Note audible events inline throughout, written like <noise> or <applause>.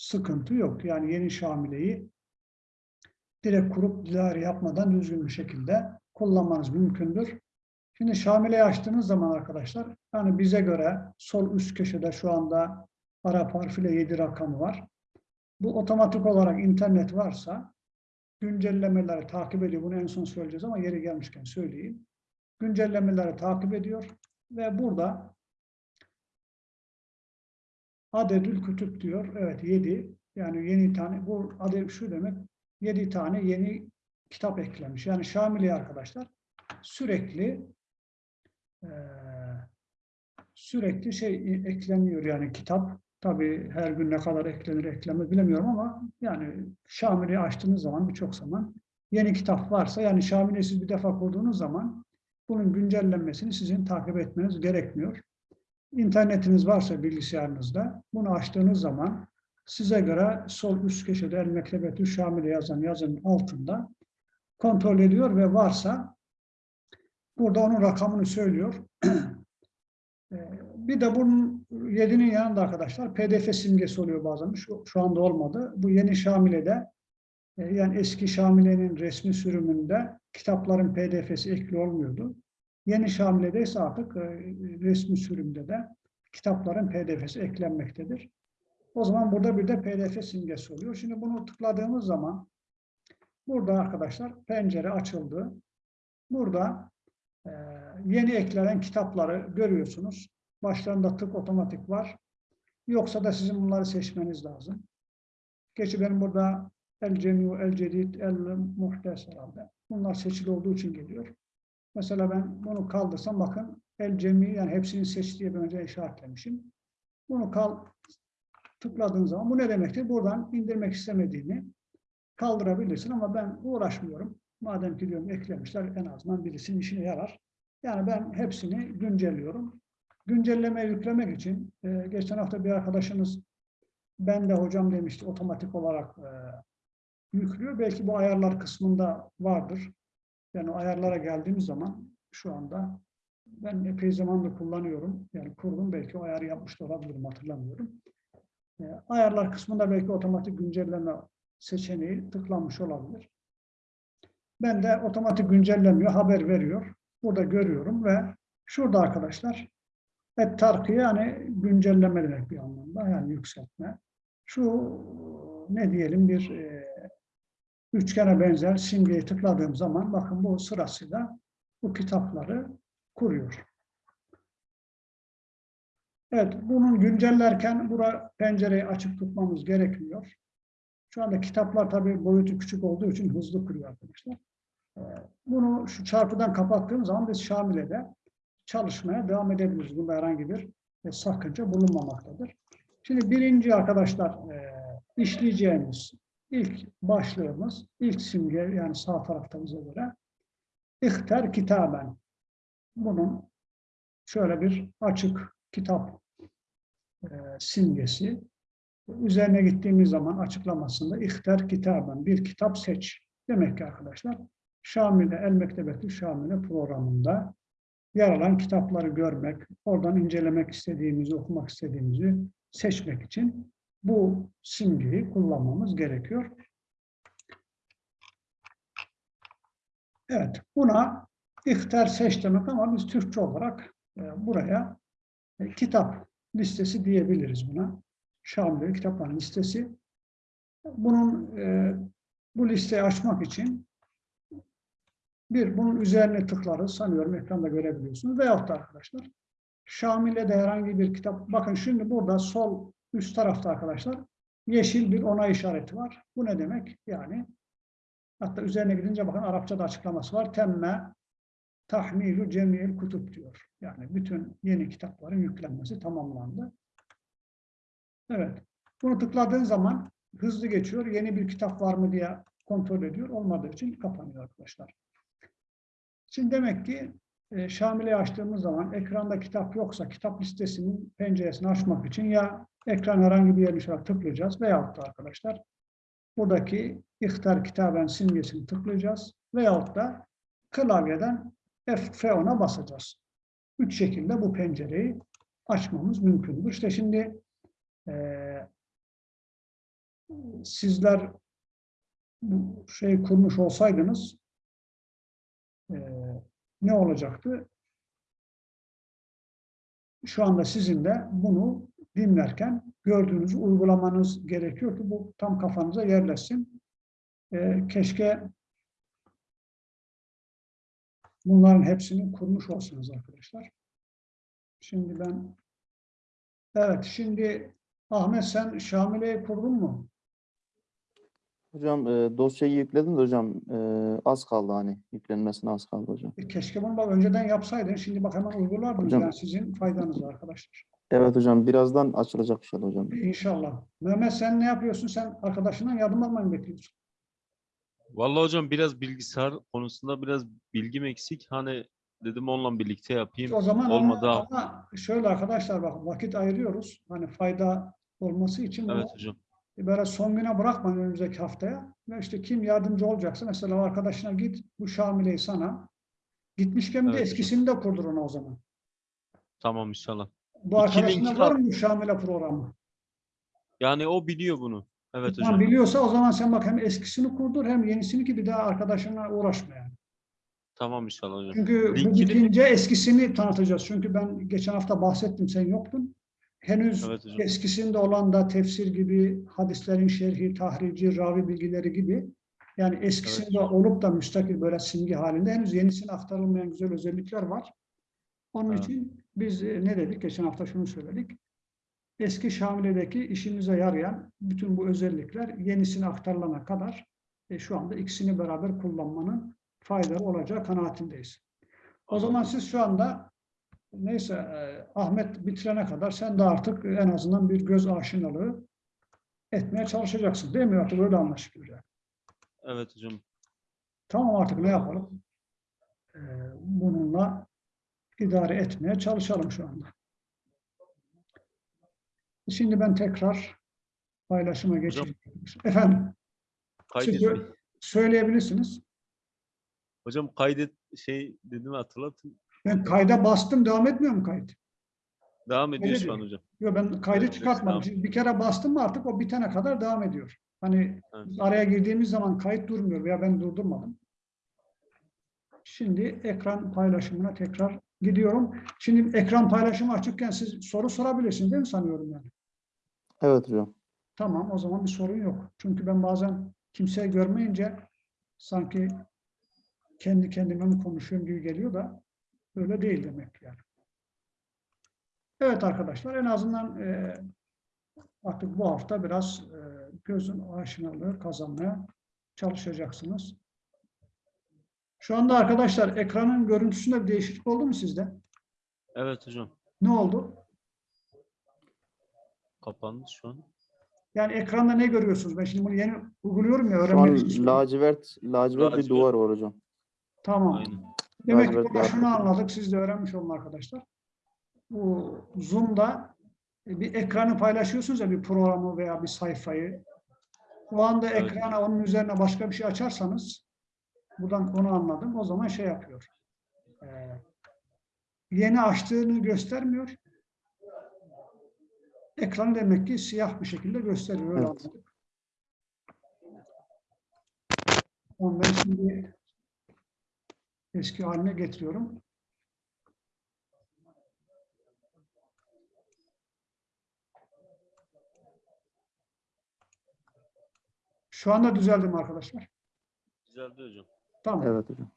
sıkıntı yok. Yani yeni Şamile'yi direkt kurup dilari yapmadan düzgün bir şekilde kullanmanız mümkündür. Şimdi Şamile'yi açtığınız zaman arkadaşlar, yani bize göre sol üst köşede şu anda Arap harfiyle 7 rakamı var. Bu otomatik olarak internet varsa güncellemeleri takip ediyor. Bunu en son söyleyeceğiz ama yeri gelmişken söyleyeyim. Güncellemeleri takip ediyor ve burada adedül kütüp diyor. Evet 7. Yani yeni tane bu adet şu demek 7 tane yeni kitap eklemiş. Yani Şamili arkadaşlar sürekli eee, sürekli şey ekleniyor yani kitap. Tabii her gün ne kadar eklenir eklenmez bilemiyorum ama yani Şamil'i açtığınız zaman birçok zaman yeni kitap varsa yani Şamil'i siz bir defa kurduğunuz zaman bunun güncellenmesini sizin takip etmeniz gerekmiyor. İnternetiniz varsa bilgisayarınızda bunu açtığınız zaman size göre sol üst köşede El Mektebetü Şamil'e yazan yazının altında kontrol ediyor ve varsa burada onun rakamını söylüyor. Ee, <clears throat> bir de bunun 7'nin yanında arkadaşlar pdf simgesi oluyor bazen. Şu, şu anda olmadı. Bu yeni Şamile'de e, yani eski Şamile'nin resmi sürümünde kitapların pdf'si ekli olmuyordu. Yeni Şamile'de ise artık e, resmi sürümde de kitapların pdf'si eklenmektedir. O zaman burada bir de pdf simgesi oluyor. Şimdi bunu tıkladığımız zaman burada arkadaşlar pencere açıldı. Burada e, yeni eklenen kitapları görüyorsunuz. Başlarında tık otomatik var. Yoksa da sizin bunları seçmeniz lazım. Geçi benim burada El Cemiu, El Cedid, El Muhtes herhalde. Bunlar seçili olduğu için geliyor. Mesela ben bunu kaldırsam bakın El Cemi yani hepsini seç diye ben önce işaretlemişim. Bunu kal tıkladığın zaman bu ne demektir? Buradan indirmek istemediğini kaldırabilirsin ama ben uğraşmıyorum. Madem ki diyorum eklemişler en azından birisinin işine yarar. Yani ben hepsini güncelliyorum. Güncelleme yüklemek için e, geçen hafta bir arkadaşınız ben de hocam demişti otomatik olarak e, yüklüyor. Belki bu ayarlar kısmında vardır. Yani o ayarlara geldiğimiz zaman şu anda ben epey zamandır kullanıyorum. Yani kurdum belki o ayarı yapmış da olabilirim hatırlamıyorum. E, ayarlar kısmında belki otomatik güncelleme seçeneği tıklanmış olabilir. Ben de otomatik güncellemiyor, haber veriyor. Burada görüyorum ve şurada arkadaşlar et tarkı yani güncelleme demek bir anlamda yani yükseltme. Şu ne diyelim bir e, üçgene benzer simgeyi tıkladığım zaman bakın bu sırasıyla bu kitapları kuruyor. Evet, bunun güncellerken bura pencereyi açık tutmamız gerekmiyor. Şu anda kitaplar tabii boyutu küçük olduğu için hızlı kuruyor arkadaşlar. Ee, bunu şu çarpıdan kapattığım zaman biz Şamile'de çalışmaya devam edebiliriz. Bunda herhangi bir e, sakınca bulunmamaktadır. Şimdi birinci arkadaşlar e, işleyeceğimiz ilk başlığımız, ilk simge yani sağ tarafta bize göre İhter kitaben. Bunun şöyle bir açık kitap e, simgesi. Üzerine gittiğimiz zaman açıklamasında ihter kitaben bir kitap seç. Demek ki arkadaşlar Şamile El Mektebetü Şamile programında yer alan kitapları görmek, oradan incelemek istediğimizi, okumak istediğimizi seçmek için bu simgeyi kullanmamız gerekiyor. Evet, buna ihtar seç demek ama biz Türkçe olarak e, buraya e, kitap listesi diyebiliriz buna. Şamil kitapların listesi. Bunun e, bu listeyi açmak için bir, bunun üzerine tıklarız. Sanıyorum ekranda görebiliyorsunuz. Veyahut da arkadaşlar Şamil'e de herhangi bir kitap. Bakın şimdi burada sol üst tarafta arkadaşlar yeşil bir onay işareti var. Bu ne demek? Yani hatta üzerine gidince bakın Arapçada açıklaması var. Temme tahmilu cemil kutup diyor. Yani bütün yeni kitapların yüklenmesi tamamlandı. Evet. Bunu tıkladığın zaman hızlı geçiyor. Yeni bir kitap var mı diye kontrol ediyor. Olmadığı için kapanıyor arkadaşlar. Şimdi demek ki e, açtığımız zaman ekranda kitap yoksa kitap listesinin penceresini açmak için ya ekran herhangi bir yerine şöyle tıklayacağız veyahut da arkadaşlar buradaki ihtar kitaben simgesini tıklayacağız veyahut da klavyeden F10'a basacağız. Üç şekilde bu pencereyi açmamız mümkündür. İşte şimdi e, sizler bu şey kurmuş olsaydınız e, ne olacaktı? Şu anda sizin de bunu dinlerken gördüğünüzü uygulamanız gerekiyor ki bu tam kafanıza yerleşsin. E, keşke bunların hepsini kurmuş olsanız arkadaşlar. Şimdi ben evet şimdi Ahmet sen Şamile'yi kurdun mu? Hocam e, dosyayı yükledim de hocam e, az kaldı hani yüklenmesine az kaldı hocam. E, keşke bunu bak önceden yapsaydın. Şimdi bak hemen uygulardınız. Hocam- Yani sizin faydanız arkadaşlar. Evet hocam birazdan açılacak inşallah hocam. İnşallah. Mehmet sen ne yapıyorsun? Sen arkadaşından yardım almayı mı bekliyorsun? Vallahi hocam biraz bilgisayar konusunda biraz bilgim eksik. Hani dedim onunla birlikte yapayım. O zaman Olmadı ama, ama şöyle arkadaşlar bak vakit ayırıyoruz. Hani fayda olması için bunu Evet hocam. böyle son güne bırakmayın önümüzdeki haftaya. Ve işte kim yardımcı olacaksa mesela arkadaşına git bu Şamile'yi sana. Gitmişken bir de Evet hocam. eskisini de kurdur ona o zaman. Tamam inşallah. Bu arkadaşında var mı bu Şamile programı? Yani o biliyor bunu. Evet Tamam, hocam. biliyorsa o zaman sen bak hem eskisini kurdur hem yenisini ki bir daha arkadaşına uğraşma yani. Tamam inşallah hocam. Çünkü bu Linkini- bitince eskisini tanıtacağız. Çünkü ben geçen hafta bahsettim sen yoktun. Henüz Evet hocam. eskisinde olan da tefsir gibi, hadislerin şerhi, tahrici, ravi bilgileri gibi yani eskisinde olup da müstakil böyle simge halinde henüz yenisine aktarılmayan güzel özellikler var. Onun Evet. için biz e, ne dedik? Geçen hafta şunu söyledik. Eski Şamile'deki işimize yarayan bütün bu özellikler yenisine aktarılana kadar e, şu anda ikisini beraber kullanmanın faydalı olacağı kanaatindeyiz. O zaman siz şu anda neyse e, Ahmet bitirene kadar sen de artık en azından bir göz aşinalığı etmeye çalışacaksın. Değil mi? Artık öyle anlaşılıyor. Evet hocam. Tamam artık ne yapalım? E, bununla idare etmeye çalışalım şu anda. Şimdi ben tekrar paylaşıma geçeyim. Efendim, siz söyleyebilirsiniz. Hocam kaydet şey dedim hatırlatın. Ben kayda bastım, devam etmiyor mu kayıt? Devam ediyor şu an hocam. Yok ben kaydı Evet, çıkartmadım. tamam. Bir kere bastım mı artık o bitene kadar devam ediyor. Hani Evet. araya girdiğimiz zaman kayıt durmuyor veya ben durdurmadım. Şimdi ekran paylaşımına tekrar gidiyorum. Şimdi ekran paylaşımı açıkken siz soru sorabilirsiniz değil mi sanıyorum yani? Evet hocam. Tamam o zaman bir sorun yok. Çünkü ben bazen kimseyi görmeyince sanki kendi kendime mi konuşuyorum gibi geliyor da öyle değil demek yani. Evet arkadaşlar en azından e, artık bu hafta biraz e, gözün aşinalığı kazanmaya çalışacaksınız. Şu anda arkadaşlar ekranın görüntüsünde bir değişiklik oldu mu sizde? Evet hocam. Ne oldu? Kapandı şu an. Yani ekranda ne görüyorsunuz? Ben şimdi bunu yeni uyguluyorum ya Şu an öğrenmek için. soruyorum. lacivert, lacivert bir duvar var hocam. Tamam. Aynen. Demek ki Lacivert burada şunu anladık, siz de öğrenmiş olun arkadaşlar. Bu Zoom'da e, bir ekranı paylaşıyorsunuz ya bir programı veya bir sayfayı. O anda Evet. ekrana onun üzerine başka bir şey açarsanız, buradan onu anladım, o zaman şey yapıyor. Ee, yeni açtığını göstermiyor. Ekran demek ki siyah bir şekilde gösteriyor. Öyle Evet. anladık. Onu ben şimdi eski haline getiriyorum. Şu anda düzeldi mi arkadaşlar? Güzeldi hocam. Tamam. Evet hocam.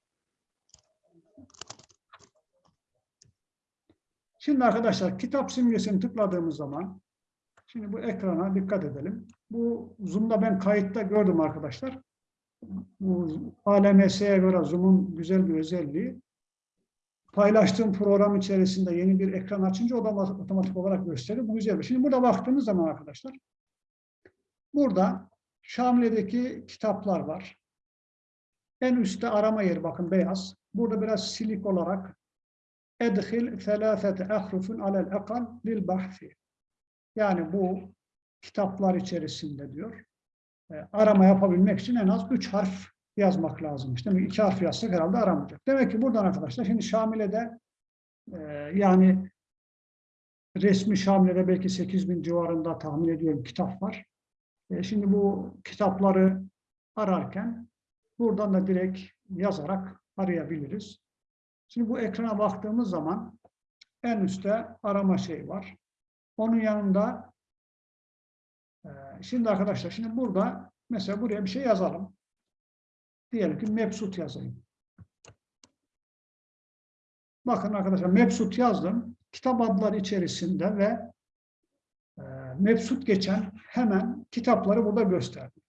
Şimdi arkadaşlar kitap simgesini tıkladığımız zaman şimdi bu ekrana dikkat edelim. Bu Zoom'da ben kayıtta gördüm arkadaşlar. Bu ALMS'ye göre Zoom'un güzel bir özelliği. Paylaştığım program içerisinde yeni bir ekran açınca o da otomatik olarak gösterir. Bu güzel bir şey. Şimdi burada baktığınız zaman arkadaşlar burada Şamile'deki kitaplar var. En üstte arama yeri bakın beyaz. Burada biraz silik olarak edhil felâfete ahrufun alel ekal lil bahfi. Yani bu kitaplar içerisinde diyor. e, arama yapabilmek için en az üç harf yazmak lazımmış. Demek ki iki harf yazsak herhalde aramayacak. Demek ki buradan arkadaşlar şimdi Şamile'de e, yani resmi Şamile'de belki 8 bin civarında tahmin ediyorum kitap var. E, şimdi bu kitapları ararken buradan da direkt yazarak arayabiliriz. Şimdi bu ekrana baktığımız zaman en üstte arama şey var. Onun yanında e, şimdi arkadaşlar şimdi burada mesela buraya bir şey yazalım. Diyelim ki Mepsut yazayım. Bakın arkadaşlar Mepsut yazdım. Kitap adları içerisinde ve e, Mepsut geçen hemen kitapları burada gösterdim.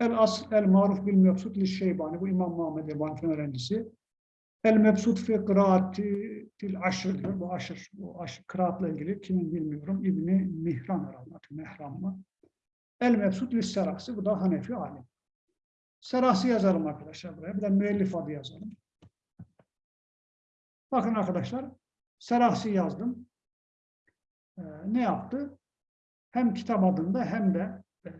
El As El Maruf bil Mepsut li Şeybani bu İmam Muhammed Erbani öğrencisi. El Mepsut fi kıraati til aşır diyor. Bu aşır, bu aşır kıraatla ilgili kimin bilmiyorum. İbni Mihran herhalde. Mehran mı? El Mepsut li Serasi. Bu da Hanefi alim. Serasi yazalım arkadaşlar buraya. Bir de müellif adı yazalım. Bakın arkadaşlar. Serasi yazdım. Ee, ne yaptı? Hem kitap adında hem de e,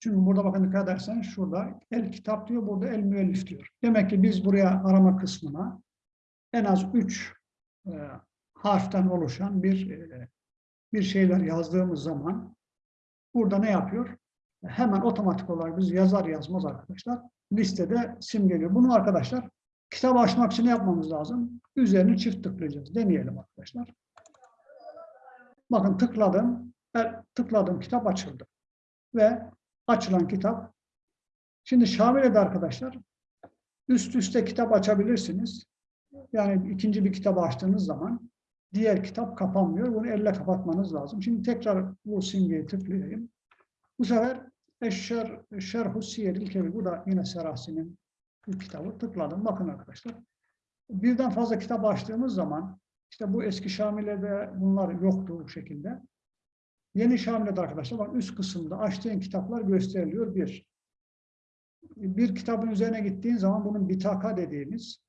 çünkü burada bakın dikkat ederseniz şurada el kitap diyor, burada el müellif diyor. Demek ki biz buraya arama kısmına en az üç e, harften oluşan bir e, bir şeyler yazdığımız zaman burada ne yapıyor? Hemen otomatik olarak biz yazar yazmaz arkadaşlar listede simgeliyor. Bunu arkadaşlar kitap açmak için ne yapmamız lazım? Üzerine çift tıklayacağız. Deneyelim arkadaşlar. Bakın tıkladım. El, tıkladım kitap açıldı. Ve açılan kitap. Şimdi Şamile'de arkadaşlar üst üste kitap açabilirsiniz. Yani ikinci bir kitabı açtığınız zaman diğer kitap kapanmıyor. Bunu elle kapatmanız lazım. Şimdi tekrar bu simgeyi tıklayayım. Bu sefer Eşşer, Şerhu Siyeril Kebir. Bu da yine Serasi'nin bir kitabı. Tıkladım. Bakın arkadaşlar. Birden fazla kitap açtığımız zaman işte bu eski Şamile'de bunlar yoktu bu şekilde. Yeni Şamile'de arkadaşlar bak üst kısımda açtığın kitaplar gösteriliyor bir. Bir kitabın üzerine gittiğin zaman bunun bitaka dediğimiz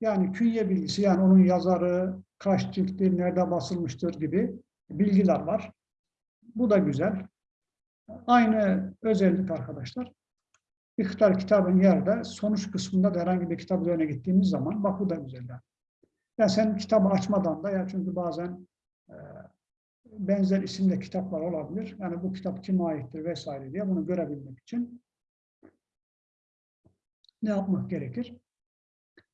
yani künye bilgisi yani onun yazarı, kaç cilttir, nerede basılmıştır gibi bilgiler var. Bu da güzel. Aynı özellik arkadaşlar. İhtar kitabın yerde sonuç kısmında da herhangi bir kitap üzerine gittiğimiz zaman bak bu da güzel. Yani, sen kitabı açmadan da ya çünkü bazen e, benzer isimde kitaplar olabilir. Yani bu kitap kime aittir vesaire diye bunu görebilmek için ne yapmak gerekir?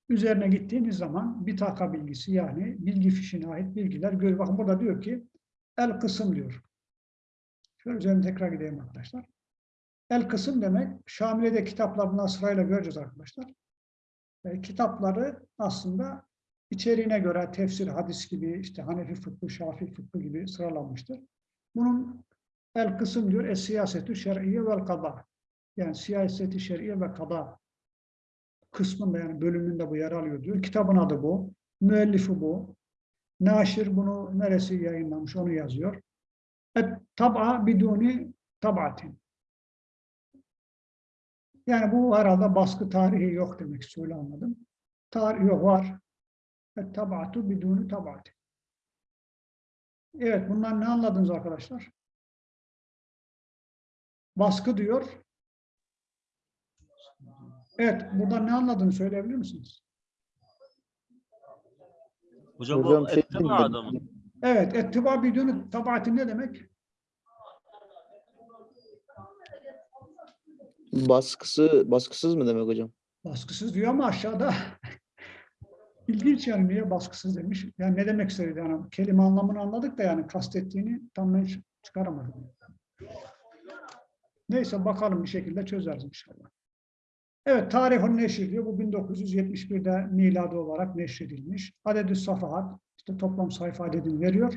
Üzerine gittiğiniz zaman bir taka bilgisi yani bilgi fişine ait bilgiler görüyor. Bakın burada diyor ki el kısım diyor. Şöyle üzerine tekrar gideyim arkadaşlar. El kısım demek Şamile'de kitaplar bundan sırayla göreceğiz arkadaşlar. E, kitapları aslında içeriğine göre tefsir, hadis gibi, işte Hanefi fıkhı, Şafii fıkhı gibi sıralanmıştır. Bunun el kısım diyor, es siyasetü şer'iye vel kada. Yani siyaseti şer'iye ve kada kısmında yani bölümünde bu yer alıyor diyor. Kitabın adı bu. Müellifi bu. Naşir bunu neresi yayınlamış onu yazıyor. Et tab'a biduni tab'atin. Yani bu herhalde baskı tarihi yok demek istiyor anladım. Tarih yok var. Tab'atu biduni tab'atin. Evet bundan ne anladınız arkadaşlar? Baskı diyor. Evet, buradan ne anladığını söyleyebilir misiniz? Hocam, Hocam bu şey mi? adamı. Evet, ettiba biduni tabaati ne demek? Baskısı, baskısız mı demek hocam? Baskısız diyor ama aşağıda ilginç yani baskısız demiş. Yani ne demek istedi yani kelime anlamını anladık da yani kastettiğini tam ben çıkaramadım. Neyse bakalım bir şekilde çözeriz inşallah. Evet, tarihun neşir diyor. Bu 1971'de miladi olarak neşredilmiş. Adedü safahat, işte toplam sayfa adedini veriyor.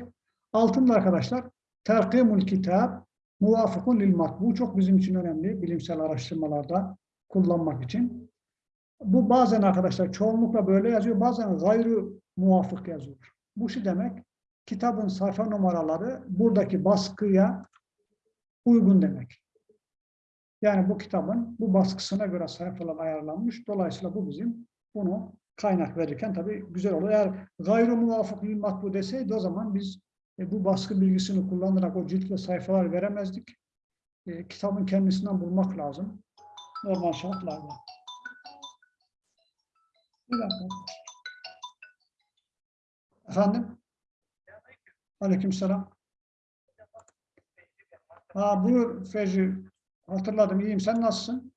Altında arkadaşlar, terkimul kitab, muvafıkun lil matbu. Çok bizim için önemli, bilimsel araştırmalarda kullanmak için. Bu bazen arkadaşlar çoğunlukla böyle yazıyor, bazen gayrı muvafık yazıyor. Bu şu demek, kitabın sayfa numaraları buradaki baskıya uygun demek. Yani bu kitabın bu baskısına göre sayfalar ayarlanmış. Dolayısıyla bu bizim bunu kaynak verirken tabii güzel olur. Eğer gayru muvafık lil matbu deseydi o zaman biz e, bu baskı bilgisini kullanarak o cilt ve sayfalar veremezdik. E, kitabın kendisinden bulmak lazım. Normal şartlarda. Bir dakika. Efendim? Aleykümselam. Aa, buyur Fecri. Hatırladım. İyiyim. Sen nasılsın?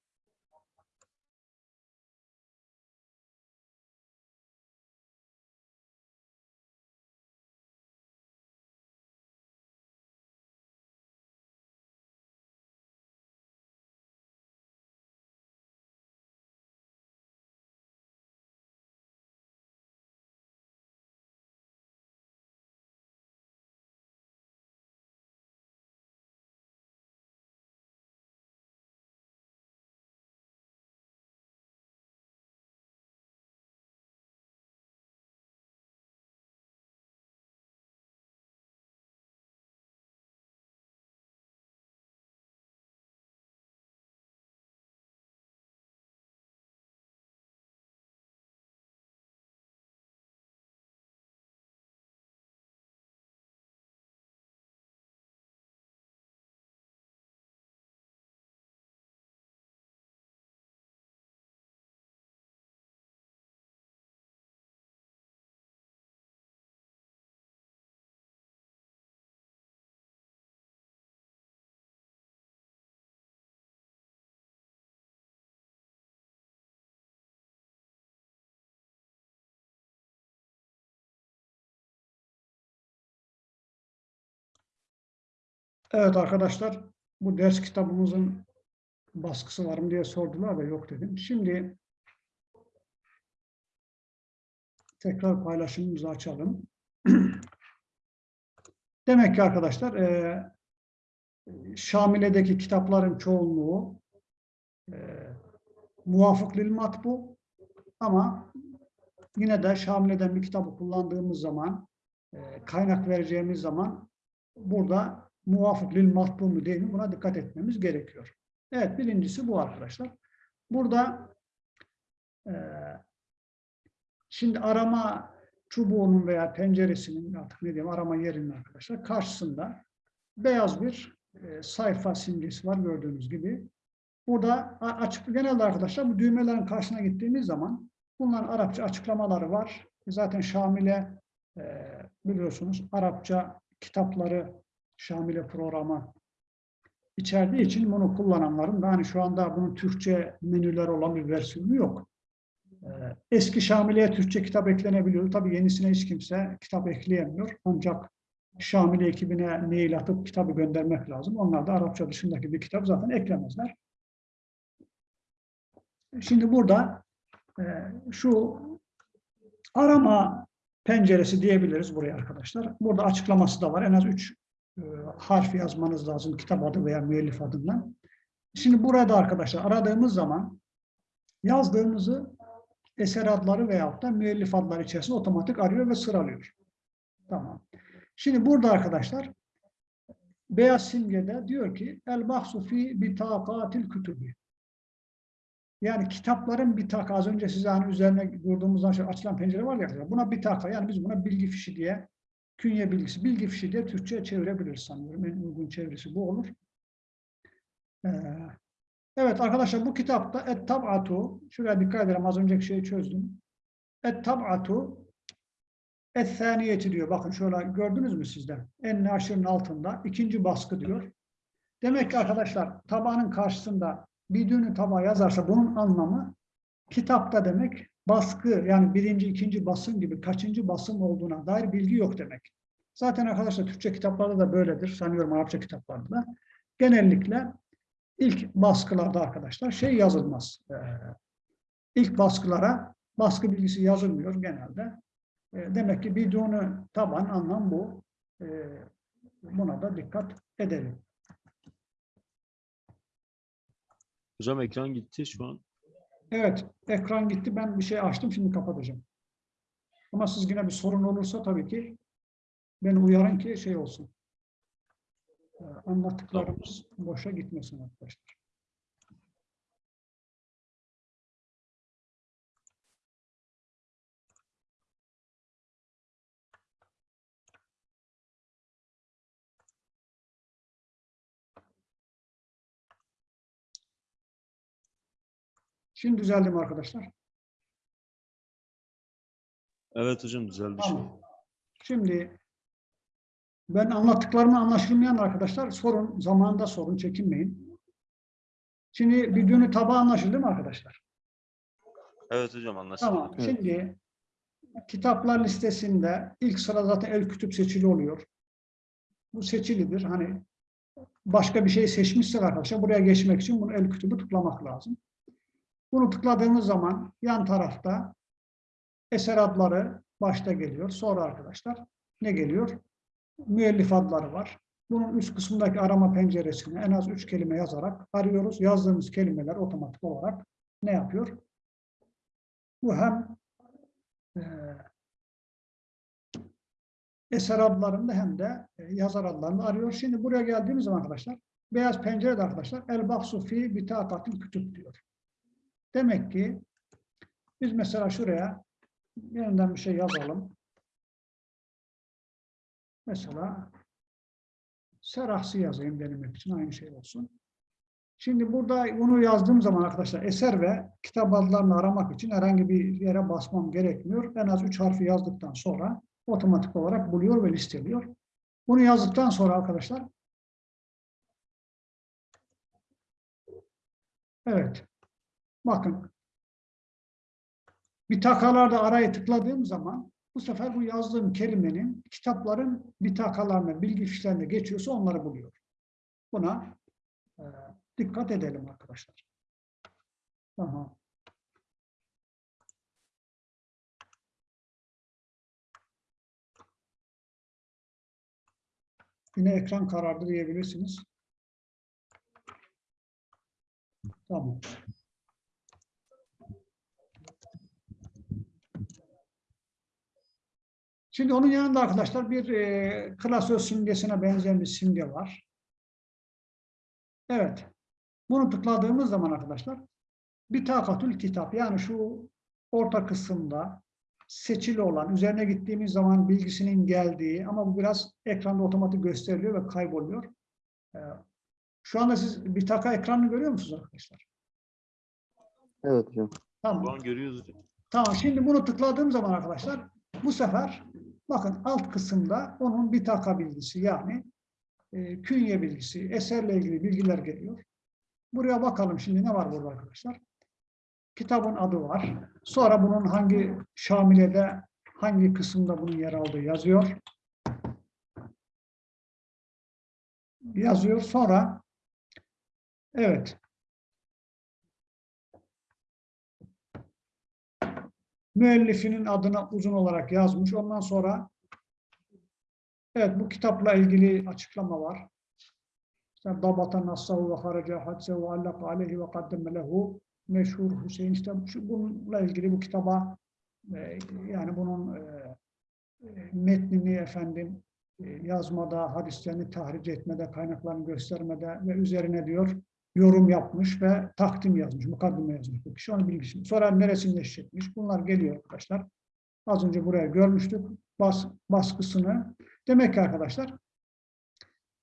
Evet arkadaşlar, bu ders kitabımızın baskısı var mı diye sordular da yok dedim. Şimdi tekrar paylaşımımızı açalım. <clears throat> Demek ki arkadaşlar, e, Şamile'deki kitapların çoğunluğu e, muvafık lil matbu ama yine de Şamile'den bir kitabı kullandığımız zaman, e, kaynak vereceğimiz zaman burada muvafık lil matbu mu değil mi buna dikkat etmemiz gerekiyor. Evet birincisi bu arkadaşlar. Burada e, şimdi arama çubuğunun veya penceresinin artık ne diyeyim arama yerinin arkadaşlar karşısında beyaz bir e, sayfa simgesi var gördüğünüz gibi. Burada açık genelde arkadaşlar bu düğmelerin karşısına gittiğimiz zaman bunların Arapça açıklamaları var. Zaten Şamile e, biliyorsunuz Arapça kitapları Şamile programı içerdiği için bunu kullananların da hani şu anda bunun Türkçe menüler olan bir versiyonu yok. Ee, Eski Şamile'ye Türkçe kitap eklenebiliyor. Tabii yenisine hiç kimse kitap ekleyemiyor. Ancak Şamile ekibine mail atıp kitabı göndermek lazım. Onlar da Arapça dışındaki bir kitap zaten eklemezler. Şimdi burada e, şu arama penceresi diyebiliriz buraya arkadaşlar. Burada açıklaması da var. En az üç e, harf yazmanız lazım kitap adı veya müellif adından. Şimdi burada arkadaşlar aradığımız zaman yazdığımızı eser adları veyahut da müellif adları içerisinde otomatik arıyor ve sıralıyor. Tamam. Şimdi burada arkadaşlar beyaz simgede diyor ki el bahsu fi bitakatil kütübü. Yani kitapların bitaka az önce size hani üzerine durduğumuzdan şöyle açılan pencere var ya buna bitaka yani biz buna bilgi fişi diye künye bilgisi, bilgi fişi diye Türkçe'ye çevirebiliriz sanıyorum. En uygun çevirisi bu olur. Ee, evet arkadaşlar bu kitapta Et-Tab'atu, şuraya dikkat edelim az önceki şeyi çözdüm. Et-Tab'atu Et-Thaniyeti diyor. Bakın şöyle gördünüz mü sizde? En aşırının altında ikinci baskı diyor. Demek ki arkadaşlar tabanın karşısında bir düğünü taba yazarsa bunun anlamı kitapta demek baskı yani birinci, ikinci basım gibi kaçıncı basım olduğuna dair bilgi yok demek. Zaten arkadaşlar Türkçe kitaplarda da böyledir. Sanıyorum Arapça kitaplarda da. Genellikle ilk baskılarda arkadaşlar şey yazılmaz. Ee, ilk baskılara baskı bilgisi yazılmıyor genelde. Ee, demek ki bidunu taban anlam bu. Ee, buna da dikkat edelim. Hocam ekran gitti şu an. Evet, ekran gitti. Ben bir şey açtım, şimdi kapatacağım. Ama siz yine bir sorun olursa tabii ki beni uyarın ki şey olsun. Ee, Anlattıklarımız boşa gitmesin arkadaşlar. Şimdi düzeldi mi arkadaşlar? Evet hocam düzeldi. Tamam. Şimdi Ben anlattıklarımı anlaşılmayan arkadaşlar sorun, zamanında sorun, çekinmeyin. Şimdi bir tabağı anlaşıldı mı arkadaşlar? Evet hocam anlaşıldı. Tamam. Evet. Şimdi kitaplar listesinde ilk sıra zaten el kütüp seçili oluyor. Bu seçilidir. Hani başka bir şey seçmişsek arkadaşlar buraya geçmek için bunu el kütübü tıklamak lazım. Bunu tıkladığımız zaman yan tarafta eser adları başta geliyor. Sonra arkadaşlar ne geliyor? Müellif adları var. Bunun üst kısmındaki arama penceresine en az üç kelime yazarak arıyoruz. Yazdığımız kelimeler otomatik olarak ne yapıyor? Bu hem e, eser adlarında hem de e, yazar adlarında arıyor. Şimdi buraya geldiğimiz zaman arkadaşlar, beyaz pencerede arkadaşlar el bahsu fi bitakatil kütüp diyor. Demek ki biz mesela şuraya yeniden bir şey yazalım. Mesela serahsi yazayım benim için aynı şey olsun. Şimdi burada bunu yazdığım zaman arkadaşlar eser ve kitap adlarını aramak için herhangi bir yere basmam gerekmiyor. En az üç harfi yazdıktan sonra otomatik olarak buluyor ve listeliyor. Bunu yazdıktan sonra arkadaşlar Evet. Bakın. Bitakalarda arayı tıkladığım zaman bu sefer bu yazdığım kelimenin kitapların bitakalarına, bilgi fişlerine geçiyorsa onları buluyor. Buna e, dikkat edelim arkadaşlar. Tamam. Yine ekran karardı diyebilirsiniz. Tamam. Şimdi onun yanında arkadaşlar bir e, klasör simgesine benzeyen bir simge var. Evet. Bunu tıkladığımız zaman arkadaşlar bir takatül kitap yani şu orta kısımda seçili olan, üzerine gittiğimiz zaman bilgisinin geldiği ama bu biraz ekranda otomatik gösteriliyor ve kayboluyor. Ee, Şu anda siz bir taka ekranını görüyor musunuz arkadaşlar? Evet hocam. Tamam. Şu an görüyoruz hocam. Tamam. Şimdi bunu tıkladığım zaman arkadaşlar bu sefer bakın alt kısımda onun bir taka bilgisi yani e, künye bilgisi, eserle ilgili bilgiler geliyor. Buraya bakalım şimdi ne var burada arkadaşlar? Kitabın adı var. Sonra bunun hangi şamilede, hangi kısımda bunun yer aldığı yazıyor. Yazıyor. Sonra evet. Müellifinin adına uzun olarak yazmış. Ondan sonra evet bu kitapla ilgili açıklama var. İşte Dabata nassahu ve haraca hadsehu allaka aleyhi ve kaddeme lehu meşhur Hüseyin işte bununla ilgili bu kitaba e, yani bunun e, e, metnini efendim yazmada, hadislerini tahric etmede, kaynaklarını göstermede ve üzerine diyor yorum yapmış ve takdim yazmış, mukaddime yazmış bu kişi. Onun bilgisini. Sonra neresinde eşitmiş? Bunlar geliyor arkadaşlar. Az önce buraya görmüştük. Bas, baskısını. Demek ki arkadaşlar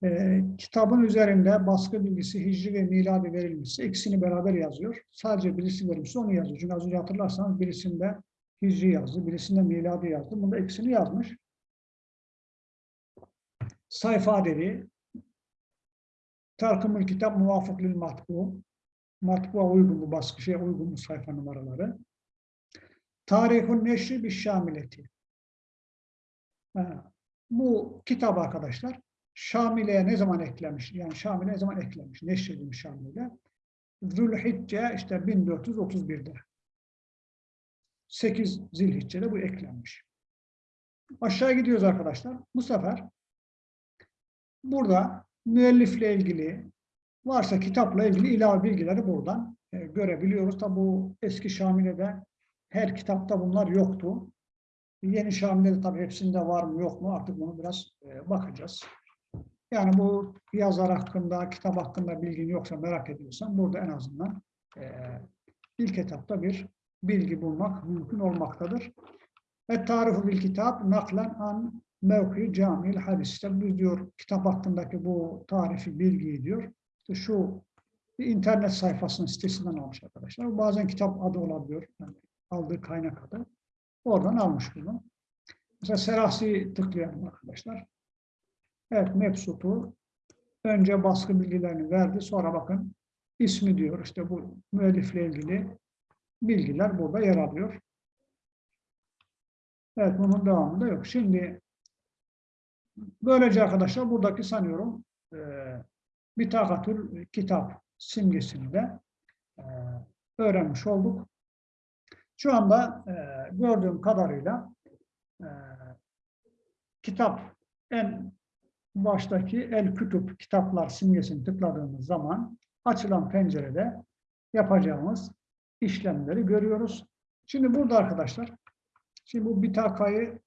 e, kitabın üzerinde baskı bilgisi, hicri ve miladi verilmişse ikisini beraber yazıyor. Sadece birisi verilmişse onu yazıyor. Çünkü az önce hatırlarsanız birisinde hicri yazdı, birisinde miladi yazdı. Bunda ikisini yazmış. Sayfa adedi, Tarkımül kitap muvafık lil matbu. Matbu'a uygun bu baskı şeye uygun bu sayfa numaraları. Tarihun neşri bir şamileti. Ha, Bu kitap arkadaşlar Şamile'ye ne zaman eklemiş? Yani Şamile ne zaman eklemiş? Neşredilmiş Şamile. Zülhicce işte 1431'de. 8 Zilhicce'de bu eklenmiş. Aşağı gidiyoruz arkadaşlar. Bu sefer burada müellifle ilgili varsa kitapla ilgili ilave bilgileri buradan e, görebiliyoruz. Tabi bu eski Şamile'de her kitapta bunlar yoktu. Yeni Şamile'de tabii hepsinde var mı yok mu artık bunu biraz e, bakacağız. Yani bu yazar hakkında, kitap hakkında bilgin yoksa merak ediyorsan burada en azından e, ilk etapta bir bilgi bulmak mümkün olmaktadır. Ve tarifu bil kitap naklen an mevki camil hadis. İşte bu diyor kitap hakkındaki bu tarifi bilgiyi diyor. İşte şu internet sayfasının sitesinden almış arkadaşlar. Bazen kitap adı olabiliyor. Yani aldığı kaynak adı. Oradan almış bunu. Mesela Serahsi tıklayalım arkadaşlar. Evet mebsutu önce baskı bilgilerini verdi. Sonra bakın ismi diyor. İşte bu müellifle ilgili bilgiler burada yer alıyor. Evet bunun devamında yok. Şimdi böylece arkadaşlar buradaki sanıyorum e, Bitakatül kitap simgesini de e, öğrenmiş olduk. Şu anda e, gördüğüm kadarıyla e, kitap en baştaki el kütüp kitaplar simgesini tıkladığımız zaman açılan pencerede yapacağımız işlemleri görüyoruz. Şimdi burada arkadaşlar şimdi bu bitakayı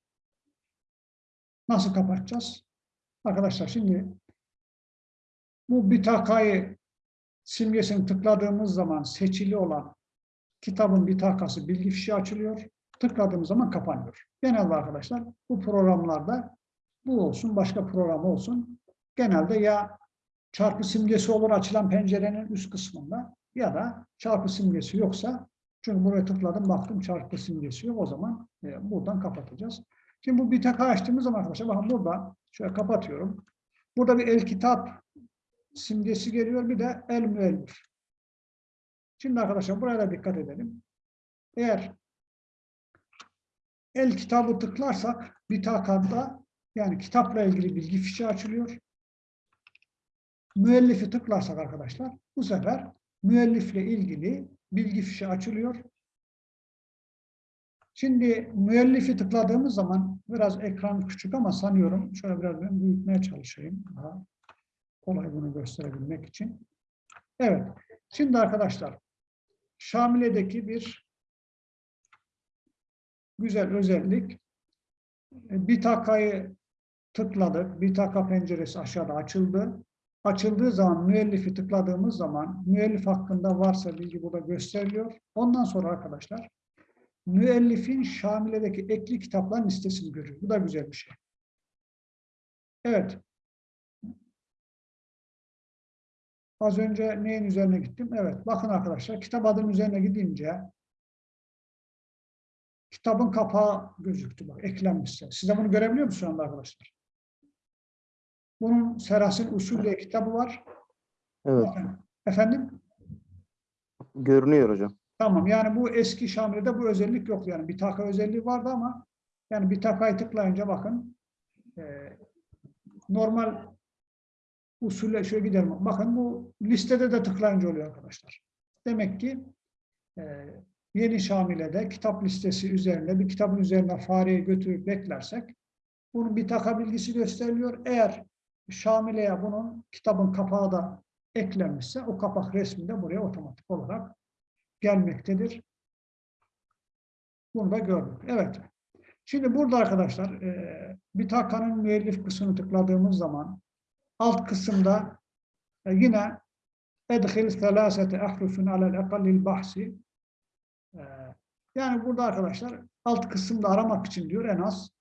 nasıl kapatacağız? Arkadaşlar şimdi bu bitakayı simgesini tıkladığımız zaman seçili olan kitabın bitakası bilgi fişi açılıyor. Tıkladığımız zaman kapanıyor. Genelde arkadaşlar bu programlarda bu olsun, başka program olsun. Genelde ya çarpı simgesi olur açılan pencerenin üst kısmında ya da çarpı simgesi yoksa çünkü buraya tıkladım baktım çarpı simgesi yok o zaman e, buradan kapatacağız. Şimdi bu bitaka açtığımız zaman arkadaşlar bakın burada şöyle kapatıyorum. Burada bir el kitap simgesi geliyor bir de el müellif. Şimdi arkadaşlar buraya da dikkat edelim. Eğer el kitabı tıklarsak bitakada yani kitapla ilgili bilgi fişi açılıyor. Müellifi tıklarsak arkadaşlar bu sefer müellifle ilgili bilgi fişi açılıyor. Şimdi müellifi tıkladığımız zaman biraz ekran küçük ama sanıyorum şöyle biraz ben büyütmeye çalışayım. Daha kolay bunu gösterebilmek için. Evet. Şimdi arkadaşlar Şamile'deki bir güzel özellik bir takayı tıkladık. Bir taka penceresi aşağıda açıldı. Açıldığı zaman müellifi tıkladığımız zaman müellif hakkında varsa bilgi burada gösteriliyor. Ondan sonra arkadaşlar müellifin Şamile'deki ekli kitapların listesini görüyor. Bu da güzel bir şey. Evet. Az önce neyin üzerine gittim? Evet. Bakın arkadaşlar kitap adının üzerine gidince kitabın kapağı gözüktü. Bak eklenmişse. Siz de bunu görebiliyor musunuz şu anda arkadaşlar? Bunun Serasin Usul diye kitabı var. Evet. Efendim? Görünüyor hocam. Tamam yani bu eski Şamile'de bu özellik yok yani bir taka özelliği vardı ama yani bir takayı tıklayınca bakın e, normal usulle şöyle gidelim. Bakın bu listede de tıklayınca oluyor arkadaşlar. Demek ki e, yeni Şamile'de kitap listesi üzerinde bir kitabın üzerine fareyi götürüp beklersek bunun bir taka bilgisi gösteriliyor. Eğer Şamile'ye bunun kitabın kapağı da eklenmişse o kapak resmi de buraya otomatik olarak gelmektedir. Bunu da gördük. Evet. Şimdi burada arkadaşlar e, bir takanın müellif kısmını tıkladığımız zaman alt kısımda e, yine edhil selasete ahrufun alel ekallil bahsi e, yani burada arkadaşlar alt kısımda aramak için diyor en az